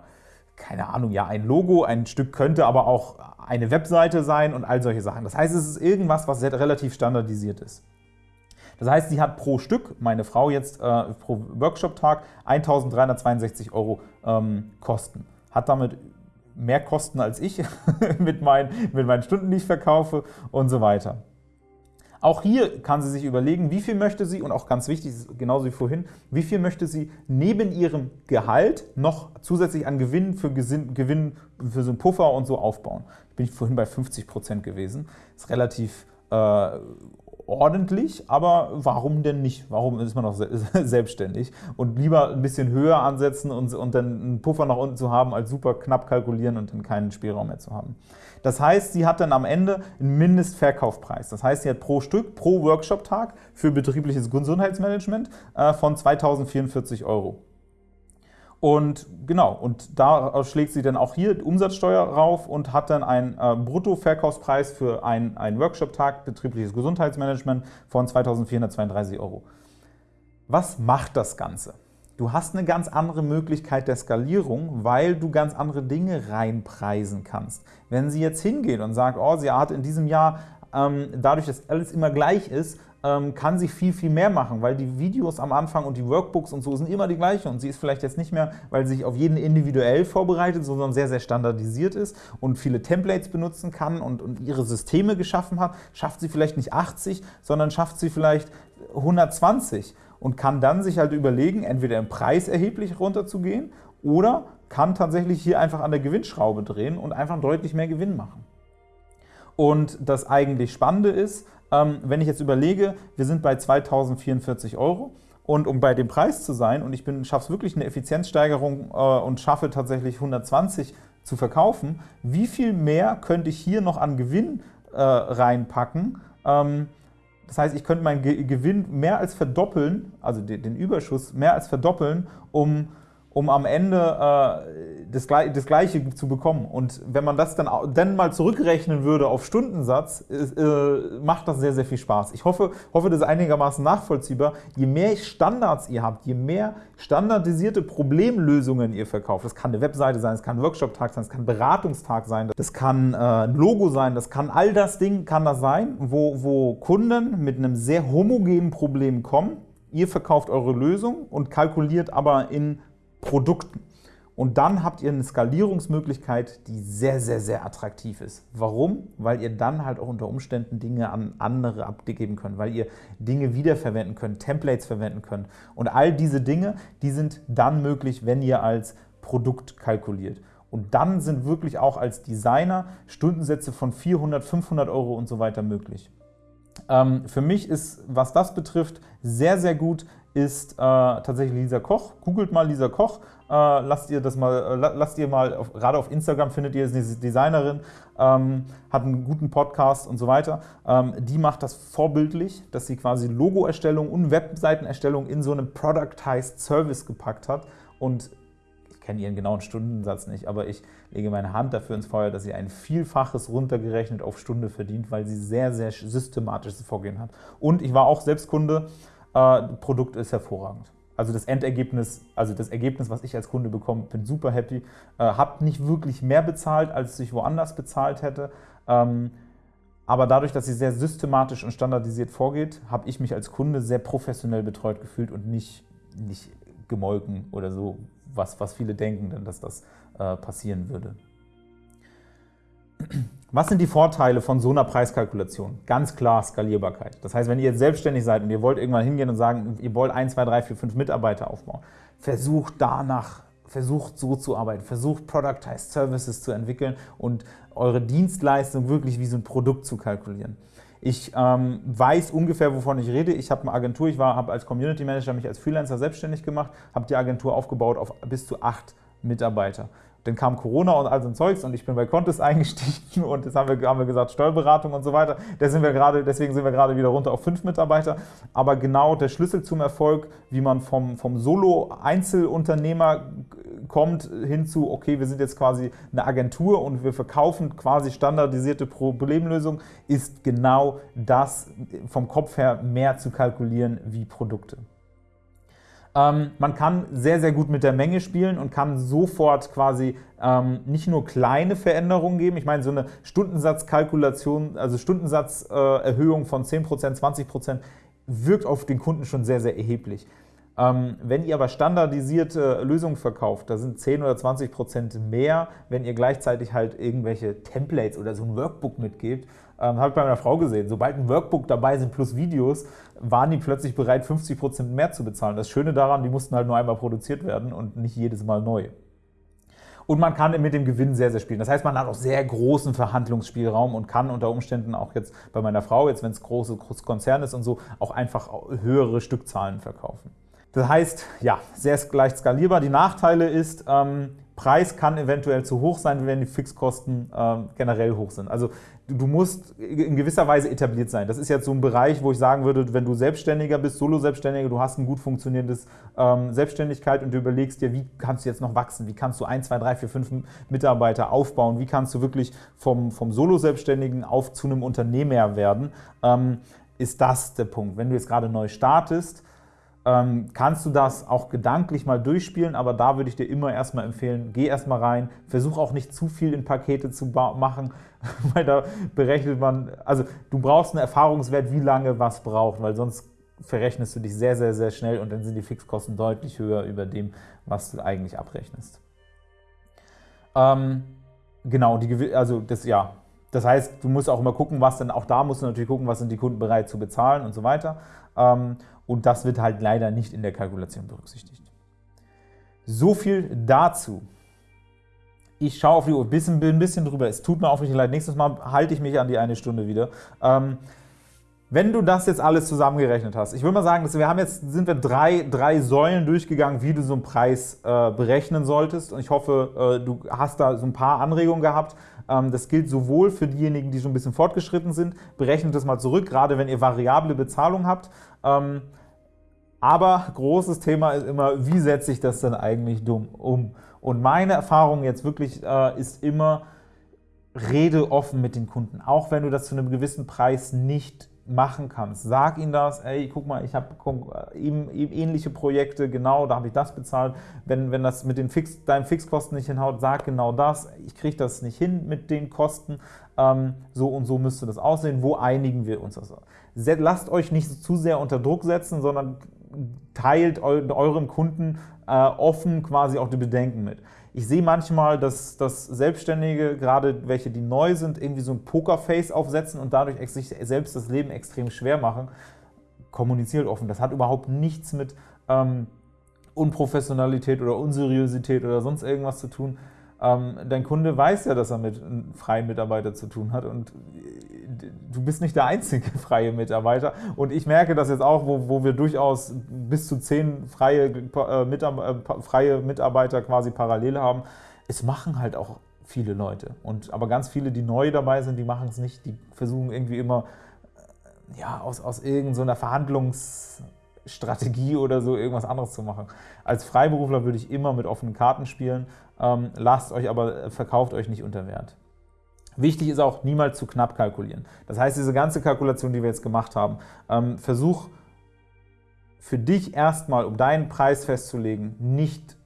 keine Ahnung, ja, ein Logo, ein Stück könnte aber auch eine Webseite sein und all solche Sachen. Das heißt, es ist irgendwas, was relativ standardisiert ist. Das heißt, sie hat pro Stück, meine Frau jetzt äh, pro Workshop-Tag, 1.362 Euro ähm, Kosten. Hat damit mehr Kosten als ich mit, mein, mit meinen Stunden, die ich verkaufe und so weiter. Auch hier kann sie sich überlegen, wie viel möchte sie, und auch ganz wichtig, genauso wie vorhin, wie viel möchte sie neben ihrem Gehalt noch zusätzlich an Gewinn für, Gewinn für so einen Puffer und so aufbauen. Bin ich vorhin bei 50 Prozent gewesen. Ist relativ äh, ordentlich, aber warum denn nicht? Warum ist man noch selbstständig? Und lieber ein bisschen höher ansetzen und, und dann einen Puffer nach unten zu haben, als super knapp kalkulieren und dann keinen Spielraum mehr zu haben. Das heißt, sie hat dann am Ende einen Mindestverkaufpreis. Das heißt, sie hat pro Stück, pro Workshop-Tag für betriebliches Gesundheitsmanagement äh, von 2044 Euro. Und genau, und da schlägt sie dann auch hier Umsatzsteuer rauf und hat dann einen äh, Bruttoverkaufspreis für einen, einen Workshop-Tag betriebliches Gesundheitsmanagement von 2432 Euro. Was macht das Ganze? Du hast eine ganz andere Möglichkeit der Skalierung, weil du ganz andere Dinge reinpreisen kannst. Wenn sie jetzt hingeht und sagt, oh, sie hat in diesem Jahr, ähm, dadurch, dass alles immer gleich ist, ähm, kann sie viel, viel mehr machen, weil die Videos am Anfang und die Workbooks und so sind immer die gleichen und sie ist vielleicht jetzt nicht mehr, weil sie sich auf jeden individuell vorbereitet, sondern sehr, sehr standardisiert ist und viele Templates benutzen kann und, und ihre Systeme geschaffen hat, schafft sie vielleicht nicht 80, sondern schafft sie vielleicht 120 und kann dann sich halt überlegen, entweder im Preis erheblich runterzugehen oder kann tatsächlich hier einfach an der Gewinnschraube drehen und einfach deutlich mehr Gewinn machen. Und das eigentlich Spannende ist, ähm, wenn ich jetzt überlege, wir sind bei 2044 Euro und um bei dem Preis zu sein und ich schaffe es wirklich eine Effizienzsteigerung äh, und schaffe tatsächlich 120 zu verkaufen, wie viel mehr könnte ich hier noch an Gewinn äh, reinpacken, ähm, das heißt, ich könnte meinen Gewinn mehr als verdoppeln, also den Überschuss mehr als verdoppeln, um um am Ende äh, das, das, Gleiche zu bekommen. Und wenn man das dann, dann mal zurückrechnen würde auf Stundensatz, äh, macht das sehr, sehr viel Spaß. Ich hoffe, hoffe, das ist einigermaßen nachvollziehbar. Je mehr Standards ihr habt, je mehr standardisierte Problemlösungen ihr verkauft, das kann eine Webseite sein, das kann ein Workshop-Tag sein, das kann ein Beratungstag sein, das kann äh, ein Logo sein, das kann all das Ding kann das sein, wo, wo Kunden mit einem sehr homogenen Problem kommen, Ihr verkauft eure Lösung und kalkuliert aber in Produkten. Und dann habt ihr eine Skalierungsmöglichkeit, die sehr, sehr, sehr attraktiv ist. Warum? Weil ihr dann halt auch unter Umständen Dinge an andere abgeben könnt, weil ihr Dinge wiederverwenden könnt, Templates verwenden könnt. Und all diese Dinge, die sind dann möglich, wenn ihr als Produkt kalkuliert. Und dann sind wirklich auch als Designer Stundensätze von 400, 500 Euro und so weiter möglich. Ähm, für mich ist, was das betrifft, sehr, sehr gut, ist äh, tatsächlich Lisa Koch. Googelt mal Lisa Koch, äh, lasst ihr das mal, äh, lasst ihr mal, auf, gerade auf Instagram findet ihr diese Designerin, ähm, hat einen guten Podcast und so weiter. Ähm, die macht das vorbildlich, dass sie quasi Logoerstellung und Webseitenerstellung in so einen Productized Service gepackt hat und ich kenne ihren genauen Stundensatz nicht, aber ich lege meine Hand dafür ins Feuer, dass sie ein Vielfaches runtergerechnet auf Stunde verdient, weil sie sehr, sehr systematisches Vorgehen hat. Und ich war auch selbst Kunde, äh, Produkt ist hervorragend. Also das Endergebnis, also das Ergebnis, was ich als Kunde bekomme, bin super happy. Äh, hab nicht wirklich mehr bezahlt, als ich woanders bezahlt hätte. Ähm, aber dadurch, dass sie sehr systematisch und standardisiert vorgeht, habe ich mich als Kunde sehr professionell betreut gefühlt und nicht, nicht gemolken oder so, was, was viele denken, dass das äh, passieren würde. Was sind die Vorteile von so einer Preiskalkulation? Ganz klar Skalierbarkeit. Das heißt, wenn ihr jetzt selbstständig seid und ihr wollt irgendwann hingehen und sagen, ihr wollt 1, 2, 3, 4, 5 Mitarbeiter aufbauen, versucht danach, versucht so zu arbeiten, versucht Productized Services zu entwickeln und eure Dienstleistung wirklich wie so ein Produkt zu kalkulieren. Ich ähm, weiß ungefähr, wovon ich rede. Ich habe eine Agentur, ich habe als Community Manager mich als Freelancer selbstständig gemacht, habe die Agentur aufgebaut auf bis zu acht Mitarbeiter. Dann kam Corona und all so ein Zeugs und ich bin bei Contest eingestiegen und jetzt haben wir, haben wir gesagt Steuerberatung und so weiter. Sind wir grade, deswegen sind wir gerade wieder runter auf fünf Mitarbeiter. Aber genau der Schlüssel zum Erfolg, wie man vom, vom Solo-Einzelunternehmer kommt hinzu, okay, wir sind jetzt quasi eine Agentur und wir verkaufen quasi standardisierte Problemlösungen, ist genau das vom Kopf her mehr zu kalkulieren wie Produkte. Ähm, man kann sehr, sehr gut mit der Menge spielen und kann sofort quasi ähm, nicht nur kleine Veränderungen geben. Ich meine, so eine Stundensatzkalkulation, also Stundensatzerhöhung äh, von 10%, 20% wirkt auf den Kunden schon sehr, sehr erheblich. Ähm, wenn ihr aber standardisierte Lösungen verkauft, da sind 10 oder 20 Prozent mehr, wenn ihr gleichzeitig halt irgendwelche Templates oder so ein Workbook mitgebt. Ähm, Habe ich bei meiner Frau gesehen. Sobald ein Workbook dabei sind plus Videos, waren die plötzlich bereit, 50 Prozent mehr zu bezahlen. Das Schöne daran, die mussten halt nur einmal produziert werden und nicht jedes Mal neu. Und man kann mit dem Gewinn sehr, sehr spielen. Das heißt, man hat auch sehr großen Verhandlungsspielraum und kann unter Umständen auch jetzt bei meiner Frau, jetzt wenn es große Konzern ist und so, auch einfach höhere Stückzahlen verkaufen. Das heißt, ja, sehr leicht skalierbar. Die Nachteile ist, ähm, Preis kann eventuell zu hoch sein, wenn die Fixkosten ähm, generell hoch sind. Also du musst in gewisser Weise etabliert sein. Das ist jetzt so ein Bereich, wo ich sagen würde, wenn du Selbstständiger bist, Solo-Selbstständiger, du hast ein gut funktionierendes ähm, Selbstständigkeit und du überlegst dir, wie kannst du jetzt noch wachsen, wie kannst du ein, zwei, drei, vier, fünf Mitarbeiter aufbauen, wie kannst du wirklich vom, vom Solo-Selbstständigen auf zu einem Unternehmer werden, ähm, ist das der Punkt. Wenn du jetzt gerade neu startest, ähm, kannst du das auch gedanklich mal durchspielen, aber da würde ich dir immer erstmal empfehlen, geh erstmal rein, versuch auch nicht zu viel in Pakete zu machen, weil da berechnet man, also du brauchst einen Erfahrungswert, wie lange was braucht, weil sonst verrechnest du dich sehr, sehr, sehr schnell und dann sind die Fixkosten deutlich höher über dem, was du eigentlich abrechnest. Ähm, genau, die, also das, ja, das heißt, du musst auch immer gucken, was denn, auch da musst du natürlich gucken, was sind die Kunden bereit zu bezahlen und so weiter. Ähm, und das wird halt leider nicht in der Kalkulation berücksichtigt. So viel dazu. Ich schaue auf die Uhr, bin ein bisschen drüber. Es tut mir aufrichtig leid. Nächstes Mal halte ich mich an die eine Stunde wieder. Ähm, wenn du das jetzt alles zusammengerechnet hast, ich würde mal sagen, wir haben jetzt, sind wir drei, drei Säulen durchgegangen, wie du so einen Preis äh, berechnen solltest. Und ich hoffe, äh, du hast da so ein paar Anregungen gehabt. Ähm, das gilt sowohl für diejenigen, die schon ein bisschen fortgeschritten sind, berechnet das mal zurück, gerade wenn ihr variable Bezahlung habt. Ähm, aber großes Thema ist immer, wie setze ich das denn eigentlich dumm um? Und meine Erfahrung jetzt wirklich äh, ist immer, rede offen mit den Kunden, auch wenn du das zu einem gewissen Preis nicht machen kannst. Sag ihnen das, ey, guck mal, ich habe eben, eben, ähnliche Projekte, genau, da habe ich das bezahlt. Wenn, wenn das mit den Fix, deinen Fixkosten nicht hinhaut, sag genau das, ich kriege das nicht hin mit den Kosten, ähm, so und so müsste das aussehen, wo einigen wir uns das? Lasst euch nicht zu sehr unter Druck setzen, sondern teilt euren Kunden äh, offen quasi auch die Bedenken mit. Ich sehe manchmal, dass, dass Selbstständige, gerade welche, die neu sind, irgendwie so ein Pokerface aufsetzen und dadurch sich selbst das Leben extrem schwer machen. Kommuniziert offen. Das hat überhaupt nichts mit ähm, Unprofessionalität oder Unseriosität oder sonst irgendwas zu tun. Ähm, dein Kunde weiß ja, dass er mit einem freien Mitarbeiter zu tun hat und du bist nicht der einzige freie Mitarbeiter. Und ich merke das jetzt auch, wo, wo wir durchaus bis zu zehn freie, äh, Mitarbeiter, äh, freie Mitarbeiter quasi parallel haben. Es machen halt auch viele Leute. Und, aber ganz viele, die neu dabei sind, die machen es nicht. Die versuchen irgendwie immer äh, ja, aus, aus irgendeiner Verhandlungsstrategie oder so irgendwas anderes zu machen. Als Freiberufler würde ich immer mit offenen Karten spielen. Ähm, lasst euch aber, verkauft euch nicht unter Wert. Wichtig ist auch, niemals zu knapp kalkulieren. Das heißt, diese ganze Kalkulation, die wir jetzt gemacht haben, ähm, versuch für dich erstmal, um deinen Preis festzulegen, nicht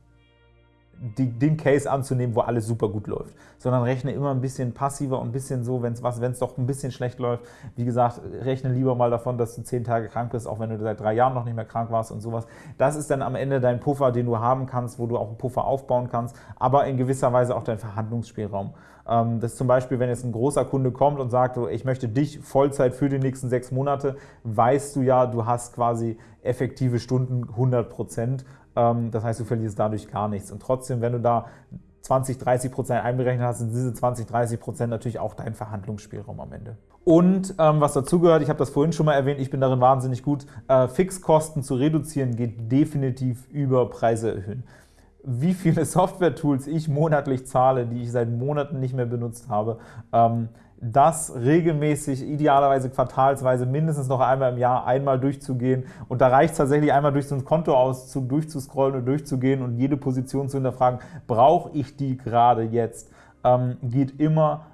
die, den Case anzunehmen, wo alles super gut läuft, sondern rechne immer ein bisschen passiver und ein bisschen so, wenn es doch ein bisschen schlecht läuft. Wie gesagt, rechne lieber mal davon, dass du zehn Tage krank bist, auch wenn du seit drei Jahren noch nicht mehr krank warst und sowas. Das ist dann am Ende dein Puffer, den du haben kannst, wo du auch einen Puffer aufbauen kannst, aber in gewisser Weise auch dein Verhandlungsspielraum. Ähm, das ist zum Beispiel, wenn jetzt ein großer Kunde kommt und sagt, ich möchte dich Vollzeit für die nächsten sechs Monate, weißt du ja, du hast quasi effektive Stunden 100 Prozent. Ähm, das heißt, du verlierst dadurch gar nichts. Und trotzdem, wenn du da 20, 30 Prozent einberechnet hast, sind diese 20, 30 Prozent natürlich auch dein Verhandlungsspielraum am Ende. Und ähm, was dazugehört, ich habe das vorhin schon mal erwähnt, ich bin darin wahnsinnig gut, äh, Fixkosten zu reduzieren geht definitiv über Preise erhöhen wie viele Software-Tools ich monatlich zahle, die ich seit Monaten nicht mehr benutzt habe, ähm, das regelmäßig, idealerweise quartalsweise, mindestens noch einmal im Jahr einmal durchzugehen. Und da reicht es tatsächlich einmal durch so einen Kontoauszug durchzuscrollen und durchzugehen und jede Position zu hinterfragen, brauche ich die gerade jetzt? Ähm, geht immer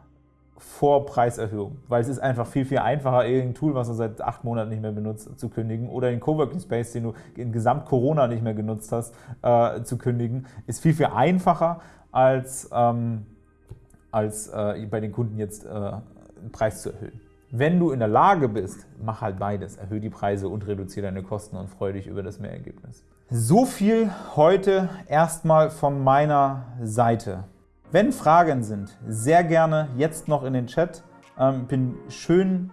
vor Preiserhöhung, weil es ist einfach viel, viel einfacher, irgendein Tool, was du seit acht Monaten nicht mehr benutzt, zu kündigen oder den Coworking Space, den du in Gesamt Corona nicht mehr genutzt hast, äh, zu kündigen, ist viel, viel einfacher als, ähm, als äh, bei den Kunden jetzt äh, einen Preis zu erhöhen. Wenn du in der Lage bist, mach halt beides. Erhöhe die Preise und reduziere deine Kosten und freue dich über das Mehrergebnis. So viel heute erstmal von meiner Seite. Wenn Fragen sind, sehr gerne jetzt noch in den Chat. Ähm, bin schön,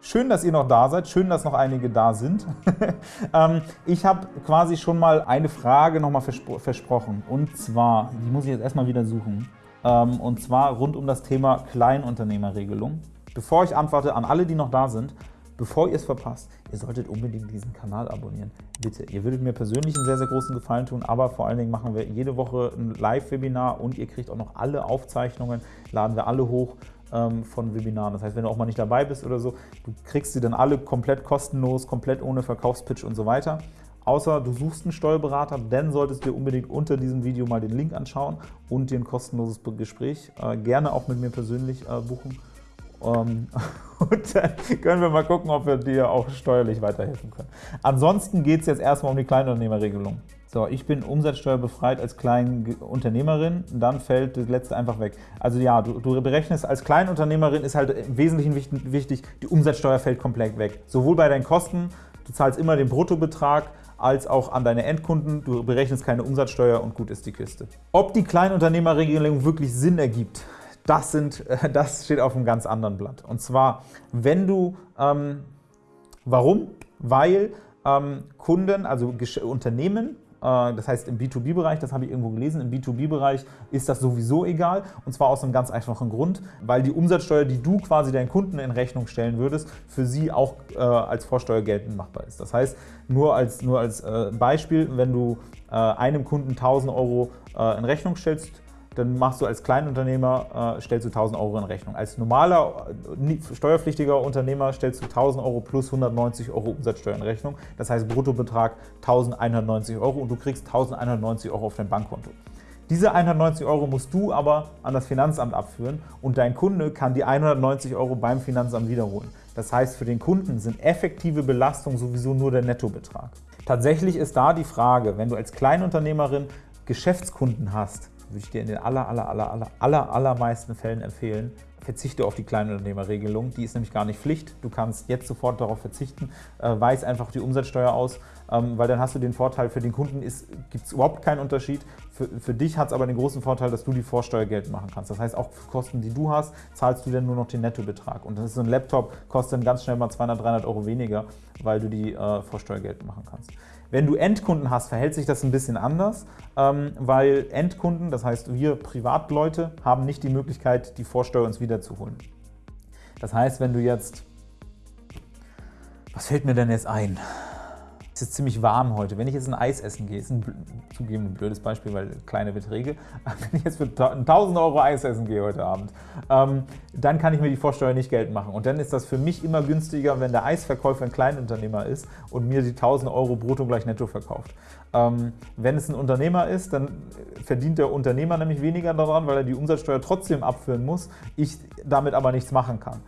schön, dass ihr noch da seid. Schön, dass noch einige da sind. ähm, ich habe quasi schon mal eine Frage nochmal verspro versprochen. Und zwar, die muss ich jetzt erstmal wieder suchen. Ähm, und zwar rund um das Thema Kleinunternehmerregelung. Bevor ich antworte an alle, die noch da sind, bevor ihr es verpasst, ihr solltet unbedingt diesen Kanal abonnieren. Bitte, ihr würdet mir persönlich einen sehr, sehr großen Gefallen tun, aber vor allen Dingen machen wir jede Woche ein Live-Webinar und ihr kriegt auch noch alle Aufzeichnungen, laden wir alle hoch ähm, von Webinaren. Das heißt, wenn du auch mal nicht dabei bist oder so, du kriegst sie dann alle komplett kostenlos, komplett ohne Verkaufspitch und so weiter. Außer du suchst einen Steuerberater, dann solltest du dir unbedingt unter diesem Video mal den Link anschauen und dir ein kostenloses Gespräch äh, gerne auch mit mir persönlich äh, buchen. Ähm, und dann können wir mal gucken, ob wir dir auch steuerlich weiterhelfen können. Ansonsten geht es jetzt erstmal um die Kleinunternehmerregelung. So, ich bin umsatzsteuerbefreit als Kleinunternehmerin, dann fällt das letzte einfach weg. Also ja, du, du berechnest als Kleinunternehmerin ist halt im Wesentlichen wichtig, die Umsatzsteuer fällt komplett weg. Sowohl bei deinen Kosten, du zahlst immer den Bruttobetrag, als auch an deine Endkunden. Du berechnest keine Umsatzsteuer und gut ist die Kiste. Ob die Kleinunternehmerregelung wirklich Sinn ergibt, das, sind, das steht auf einem ganz anderen Blatt. Und zwar, wenn du, ähm, warum? Weil ähm, Kunden, also Unternehmen, das heißt im B2B-Bereich, das habe ich irgendwo gelesen, im B2B-Bereich ist das sowieso egal und zwar aus einem ganz einfachen Grund, weil die Umsatzsteuer, die du quasi deinen Kunden in Rechnung stellen würdest, für sie auch äh, als Vorsteuer geltend machbar ist. Das heißt, nur als, nur als äh, Beispiel, wenn du äh, einem Kunden 1000 Euro äh, in Rechnung stellst, dann machst du als Kleinunternehmer, äh, stellst du 1000 Euro in Rechnung. Als normaler, steuerpflichtiger Unternehmer stellst du 1000 Euro plus 190 Euro Umsatzsteuer in Rechnung. Das heißt Bruttobetrag 1190 Euro und du kriegst 1190 Euro auf dein Bankkonto. Diese 190 Euro musst du aber an das Finanzamt abführen und dein Kunde kann die 190 Euro beim Finanzamt wiederholen. Das heißt, für den Kunden sind effektive Belastungen sowieso nur der Nettobetrag. Tatsächlich ist da die Frage, wenn du als Kleinunternehmerin Geschäftskunden hast, würde ich dir in den aller, aller, aller, aller, aller, allermeisten Fällen empfehlen, verzichte auf die Kleinunternehmerregelung. Die ist nämlich gar nicht Pflicht. Du kannst jetzt sofort darauf verzichten, äh, weis einfach die Umsatzsteuer aus, ähm, weil dann hast du den Vorteil, für den Kunden gibt es überhaupt keinen Unterschied. Für, für dich hat es aber den großen Vorteil, dass du die Vorsteuer geltend machen kannst. Das heißt, auch für Kosten, die du hast, zahlst du dann nur noch den Nettobetrag. Und das ist so ein Laptop, kostet dann ganz schnell mal 200, 300 Euro weniger, weil du die äh, Vorsteuer geltend machen kannst. Wenn du Endkunden hast, verhält sich das ein bisschen anders, ähm, weil Endkunden, das heißt wir Privatleute, haben nicht die Möglichkeit, die Vorsteuer uns wiederzuholen. Das heißt, wenn du jetzt, was fällt mir denn jetzt ein? Es ist ziemlich warm heute. Wenn ich jetzt ein Eis essen gehe, ist ein zugegeben ein blödes Beispiel, weil kleine Beträge, wenn ich jetzt für 1000 Euro Eis essen gehe heute Abend, ähm, dann kann ich mir die Vorsteuer nicht geltend machen. Und dann ist das für mich immer günstiger, wenn der Eisverkäufer ein Kleinunternehmer ist und mir die 1000 Euro brutto gleich netto verkauft. Ähm, wenn es ein Unternehmer ist, dann verdient der Unternehmer nämlich weniger daran, weil er die Umsatzsteuer trotzdem abführen muss, ich damit aber nichts machen kann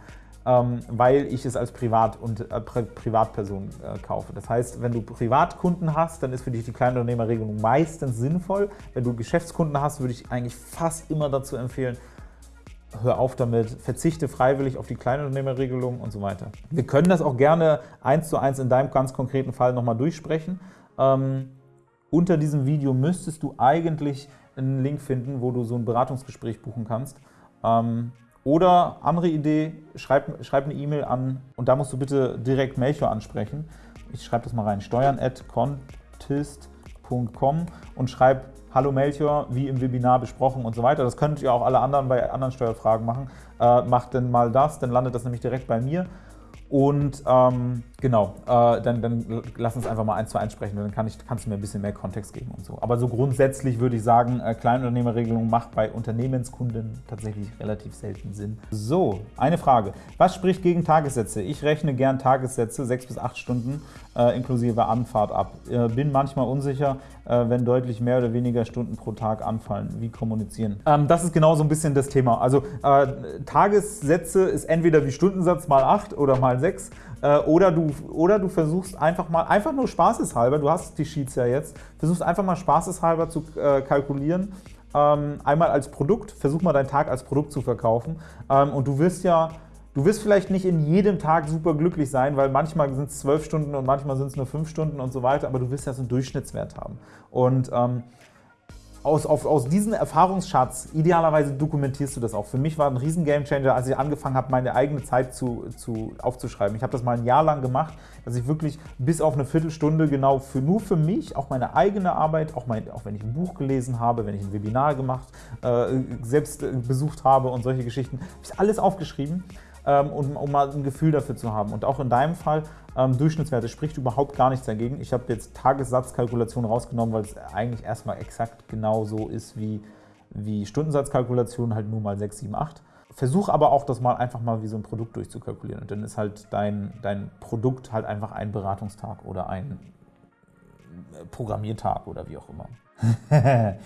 ähm, weil ich es als Privat und, äh, Privatperson äh, kaufe. Das heißt, wenn du Privatkunden hast, dann ist für dich die Kleinunternehmerregelung meistens sinnvoll. Wenn du Geschäftskunden hast, würde ich eigentlich fast immer dazu empfehlen, hör auf damit, verzichte freiwillig auf die Kleinunternehmerregelung und so weiter. Wir können das auch gerne eins zu eins in deinem ganz konkreten Fall nochmal durchsprechen. Ähm, unter diesem Video müsstest du eigentlich einen Link finden, wo du so ein Beratungsgespräch buchen kannst. Ähm, oder andere Idee, schreib, schreib eine E-Mail an und da musst du bitte direkt Melchior ansprechen. Ich schreibe das mal rein, steuern und schreib Hallo Melchior, wie im Webinar besprochen und so weiter. Das könnt ihr auch alle anderen bei anderen Steuerfragen machen. Äh, macht denn mal das, dann landet das nämlich direkt bei mir. Und ähm, Genau, äh, dann, dann lass uns einfach mal eins zu eins sprechen, dann kann ich, kannst du mir ein bisschen mehr Kontext geben und so. Aber so grundsätzlich würde ich sagen, äh, Kleinunternehmerregelung macht bei Unternehmenskunden tatsächlich relativ selten Sinn. So, eine Frage. Was spricht gegen Tagessätze? Ich rechne gern Tagessätze, sechs bis acht Stunden äh, inklusive Anfahrt ab. Äh, bin manchmal unsicher, äh, wenn deutlich mehr oder weniger Stunden pro Tag anfallen. Wie kommunizieren? Ähm, das ist genau so ein bisschen das Thema. Also äh, Tagessätze ist entweder wie Stundensatz mal 8 oder mal 6 äh, oder, du, oder du versuchst einfach mal, einfach nur spaßeshalber, du hast die Sheets ja jetzt, versuchst einfach mal spaßeshalber zu äh, kalkulieren, ähm, einmal als Produkt, versuch mal deinen Tag als Produkt zu verkaufen ähm, und du wirst ja Du wirst vielleicht nicht in jedem Tag super glücklich sein, weil manchmal sind es zwölf Stunden und manchmal sind es nur fünf Stunden und so weiter, aber du wirst ja so einen Durchschnittswert haben. Und ähm, aus, auf, aus diesem Erfahrungsschatz, idealerweise dokumentierst du das auch. Für mich war ein riesen Gamechanger, als ich angefangen habe, meine eigene Zeit zu, zu, aufzuschreiben. Ich habe das mal ein Jahr lang gemacht, dass ich wirklich bis auf eine Viertelstunde genau für, nur für mich, auch meine eigene Arbeit, auch, mein, auch wenn ich ein Buch gelesen habe, wenn ich ein Webinar gemacht, äh, selbst äh, besucht habe und solche Geschichten, habe ich alles aufgeschrieben ähm, um, um, mal ein Gefühl dafür zu haben. Und auch in deinem Fall, ähm, Durchschnittswerte spricht überhaupt gar nichts dagegen. Ich habe jetzt Tagessatzkalkulation rausgenommen, weil es eigentlich erstmal exakt genau so ist wie, wie Stundensatzkalkulation, halt nur mal 6, 7, 8. Versuch aber auch, das mal einfach mal wie so ein Produkt durchzukalkulieren. Und dann ist halt dein, dein Produkt halt einfach ein Beratungstag oder ein Programmiertag oder wie auch immer.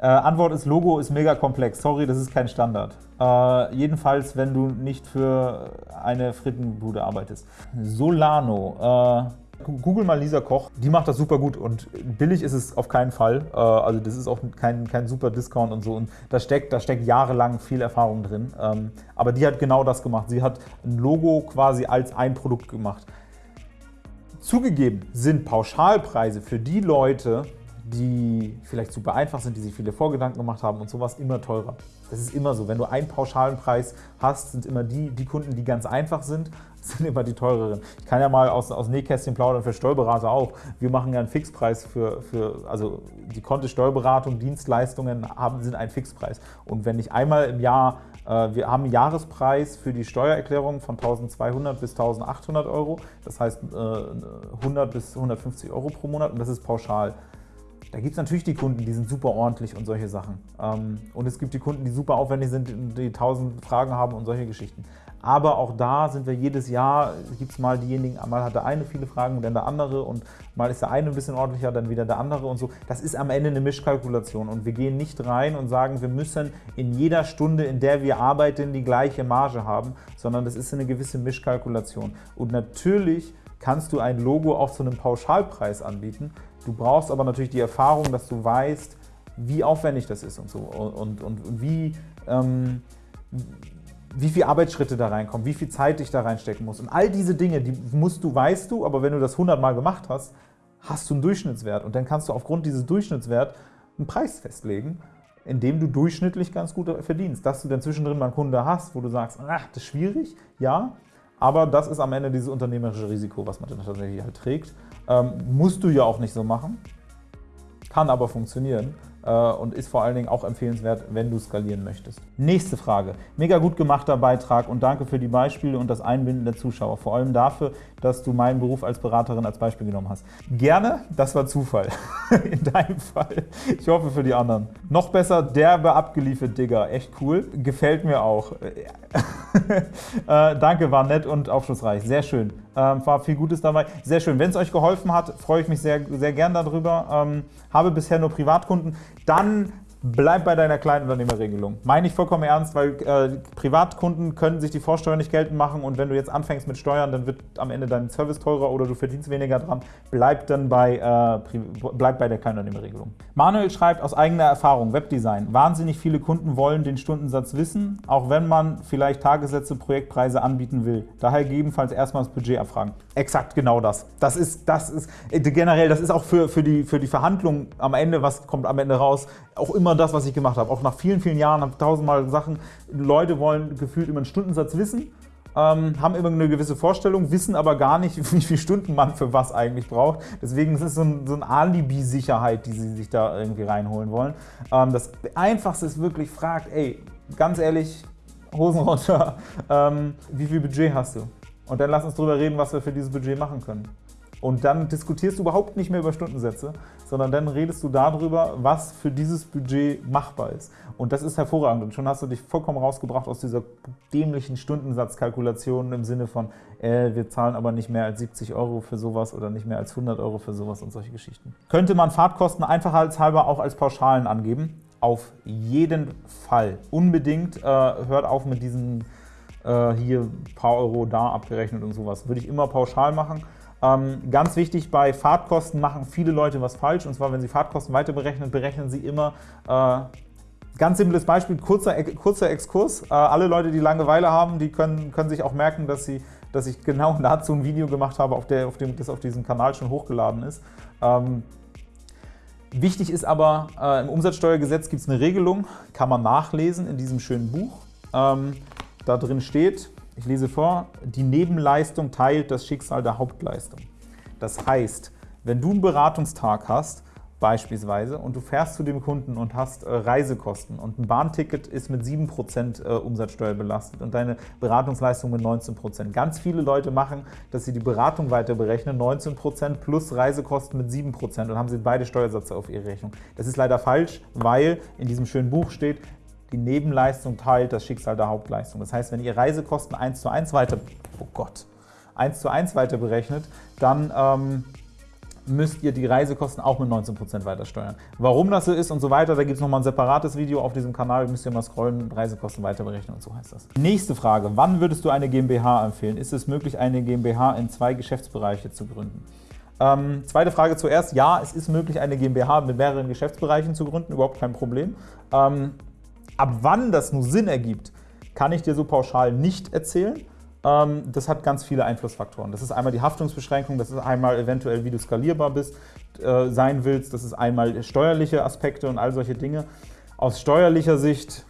Äh, Antwort ist, Logo ist mega komplex. Sorry, das ist kein Standard. Äh, jedenfalls, wenn du nicht für eine Frittenbude arbeitest. Solano. Äh, Google mal Lisa Koch, die macht das super gut und billig ist es auf keinen Fall. Äh, also das ist auch kein, kein super Discount und so und da steckt, da steckt jahrelang viel Erfahrung drin. Ähm, aber die hat genau das gemacht. Sie hat ein Logo quasi als ein Produkt gemacht. Zugegeben sind Pauschalpreise für die Leute, die vielleicht super einfach sind, die sich viele Vorgedanken gemacht haben und sowas, immer teurer. Das ist immer so. Wenn du einen pauschalen Preis hast, sind immer die, die Kunden, die ganz einfach sind, sind immer die teureren. Ich kann ja mal aus, aus Nähkästchen plaudern für Steuerberater auch. Wir machen ja einen Fixpreis für, für also die Konte Steuerberatung, Dienstleistungen haben, sind ein Fixpreis. Und wenn ich einmal im Jahr, äh, wir haben einen Jahrespreis für die Steuererklärung von 1200 bis 1800 Euro, das heißt äh, 100 bis 150 Euro pro Monat und das ist pauschal. Da gibt es natürlich die Kunden, die sind super ordentlich und solche Sachen. Ähm, und es gibt die Kunden, die super aufwendig sind, die tausend Fragen haben und solche Geschichten. Aber auch da sind wir jedes Jahr, gibt es mal diejenigen, mal hat der eine viele Fragen, dann der andere und mal ist der eine ein bisschen ordentlicher, dann wieder der andere und so. Das ist am Ende eine Mischkalkulation und wir gehen nicht rein und sagen, wir müssen in jeder Stunde, in der wir arbeiten, die gleiche Marge haben, sondern das ist eine gewisse Mischkalkulation. Und natürlich kannst du ein Logo auch zu einem Pauschalpreis anbieten, Du brauchst aber natürlich die Erfahrung, dass du weißt, wie aufwendig das ist und so und, und, und wie, ähm, wie viele Arbeitsschritte da reinkommen, wie viel Zeit ich da reinstecken muss. Und all diese Dinge, die musst du, weißt du, aber wenn du das 100 Mal gemacht hast, hast du einen Durchschnittswert und dann kannst du aufgrund dieses Durchschnittswerts einen Preis festlegen, indem du durchschnittlich ganz gut verdienst. Dass du dann zwischendrin mal einen Kunde hast, wo du sagst, ach, das ist schwierig, ja, aber das ist am Ende dieses unternehmerische Risiko, was man dann tatsächlich halt trägt. Ähm, musst du ja auch nicht so machen, kann aber funktionieren äh, und ist vor allen Dingen auch empfehlenswert, wenn du skalieren möchtest. Nächste Frage. Mega gut gemachter Beitrag und danke für die Beispiele und das Einbinden der Zuschauer. Vor allem dafür, dass du meinen Beruf als Beraterin als Beispiel genommen hast. Gerne, das war Zufall. In deinem Fall. Ich hoffe für die anderen. Noch besser, derbe abgeliefert, Digger. Echt cool. Gefällt mir auch. äh, danke, war nett und aufschlussreich. Sehr schön. Ähm, war viel Gutes dabei. Sehr schön. Wenn es euch geholfen hat, freue ich mich sehr, sehr gern darüber. Ähm, habe bisher nur Privatkunden. Dann Bleib bei deiner Kleinunternehmerregelung. Meine ich vollkommen ernst, weil äh, Privatkunden können sich die Vorsteuer nicht geltend machen und wenn du jetzt anfängst mit Steuern, dann wird am Ende dein Service teurer oder du verdienst weniger dran. Bleib dann bei, äh, bleib bei der Kleinunternehmerregelung. Manuel schreibt aus eigener Erfahrung, Webdesign. Wahnsinnig viele Kunden wollen den Stundensatz wissen, auch wenn man vielleicht Tagessätze, Projektpreise anbieten will. Daher gegebenenfalls erstmal das Budget abfragen. Exakt genau das. Das ist, das ist äh, generell, das ist auch für, für, die, für die Verhandlung am Ende, was kommt am Ende raus, auch immer das, was ich gemacht habe. Auch nach vielen, vielen Jahren habe ich tausendmal Sachen. Leute wollen gefühlt immer einen Stundensatz wissen, ähm, haben immer eine gewisse Vorstellung, wissen aber gar nicht, wie viele Stunden man für was eigentlich braucht. Deswegen ist es so, ein, so eine Alibi-Sicherheit, die sie sich da irgendwie reinholen wollen. Ähm, das Einfachste ist wirklich, fragt, ey, ganz ehrlich, Hosen runter, ähm, wie viel Budget hast du? Und dann lass uns darüber reden, was wir für dieses Budget machen können. Und dann diskutierst du überhaupt nicht mehr über Stundensätze, sondern dann redest du darüber, was für dieses Budget machbar ist. Und das ist hervorragend. Und schon hast du dich vollkommen rausgebracht aus dieser dämlichen Stundensatzkalkulation im Sinne von, äh, wir zahlen aber nicht mehr als 70 Euro für sowas oder nicht mehr als 100 Euro für sowas und solche Geschichten. Könnte man Fahrtkosten einfachheitshalber auch als Pauschalen angeben? Auf jeden Fall. Unbedingt äh, hört auf mit diesen äh, hier paar Euro da abgerechnet und sowas. Würde ich immer pauschal machen. Ähm, ganz wichtig, bei Fahrtkosten machen viele Leute was falsch. Und zwar, wenn sie Fahrtkosten weiter berechnen, berechnen sie immer äh, Ganz simples Beispiel, kurzer, kurzer Exkurs. Äh, alle Leute, die Langeweile haben, die können, können sich auch merken, dass, sie, dass ich genau dazu ein Video gemacht habe, auf, der, auf dem das auf diesem Kanal schon hochgeladen ist. Ähm, wichtig ist aber, äh, im Umsatzsteuergesetz gibt es eine Regelung, kann man nachlesen in diesem schönen Buch. Ähm, da drin steht, ich lese vor, die Nebenleistung teilt das Schicksal der Hauptleistung. Das heißt, wenn du einen Beratungstag hast, beispielsweise, und du fährst zu dem Kunden und hast äh, Reisekosten und ein Bahnticket ist mit 7% äh, Umsatzsteuer belastet und deine Beratungsleistung mit 19%. Ganz viele Leute machen, dass sie die Beratung weiter berechnen, 19% plus Reisekosten mit 7% und haben sie beide Steuersätze auf ihre Rechnung. Das ist leider falsch, weil in diesem schönen Buch steht, die Nebenleistung teilt das Schicksal der Hauptleistung. Das heißt, wenn ihr Reisekosten 1 zu 1 weiter, oh Gott, 1 zu 1 weiter berechnet, dann ähm, müsst ihr die Reisekosten auch mit 19% weiter steuern. Warum das so ist und so weiter, da gibt es nochmal ein separates Video auf diesem Kanal, müsst ihr mal scrollen, Reisekosten weiter berechnen und so heißt das. Nächste Frage, wann würdest du eine GmbH empfehlen? Ist es möglich, eine GmbH in zwei Geschäftsbereiche zu gründen? Ähm, zweite Frage zuerst, ja, es ist möglich, eine GmbH mit mehreren Geschäftsbereichen zu gründen, überhaupt kein Problem. Ähm, ab wann das nur Sinn ergibt, kann ich dir so pauschal nicht erzählen. Ähm, das hat ganz viele Einflussfaktoren. Das ist einmal die Haftungsbeschränkung, das ist einmal eventuell, wie du skalierbar bist, äh, sein willst, das ist einmal steuerliche Aspekte und all solche Dinge. Aus steuerlicher Sicht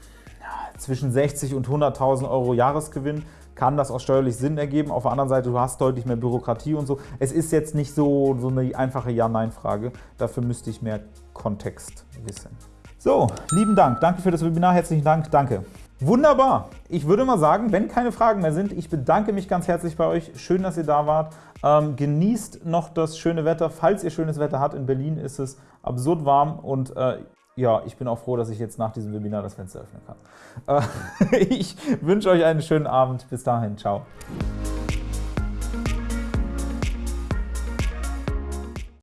zwischen 60 und 100.000 Euro Jahresgewinn kann das auch steuerlich Sinn ergeben. Auf der anderen Seite, du hast deutlich mehr Bürokratie und so. Es ist jetzt nicht so, so eine einfache Ja-Nein-Frage. Dafür müsste ich mehr Kontext wissen. So, lieben Dank. Danke für das Webinar. Herzlichen Dank. Danke. Wunderbar. Ich würde mal sagen, wenn keine Fragen mehr sind, ich bedanke mich ganz herzlich bei euch. Schön, dass ihr da wart. Ähm, genießt noch das schöne Wetter. Falls ihr schönes Wetter habt, in Berlin ist es absurd warm und äh, ja, ich bin auch froh, dass ich jetzt nach diesem Webinar das Fenster öffnen kann. Äh, ich wünsche euch einen schönen Abend. Bis dahin. Ciao.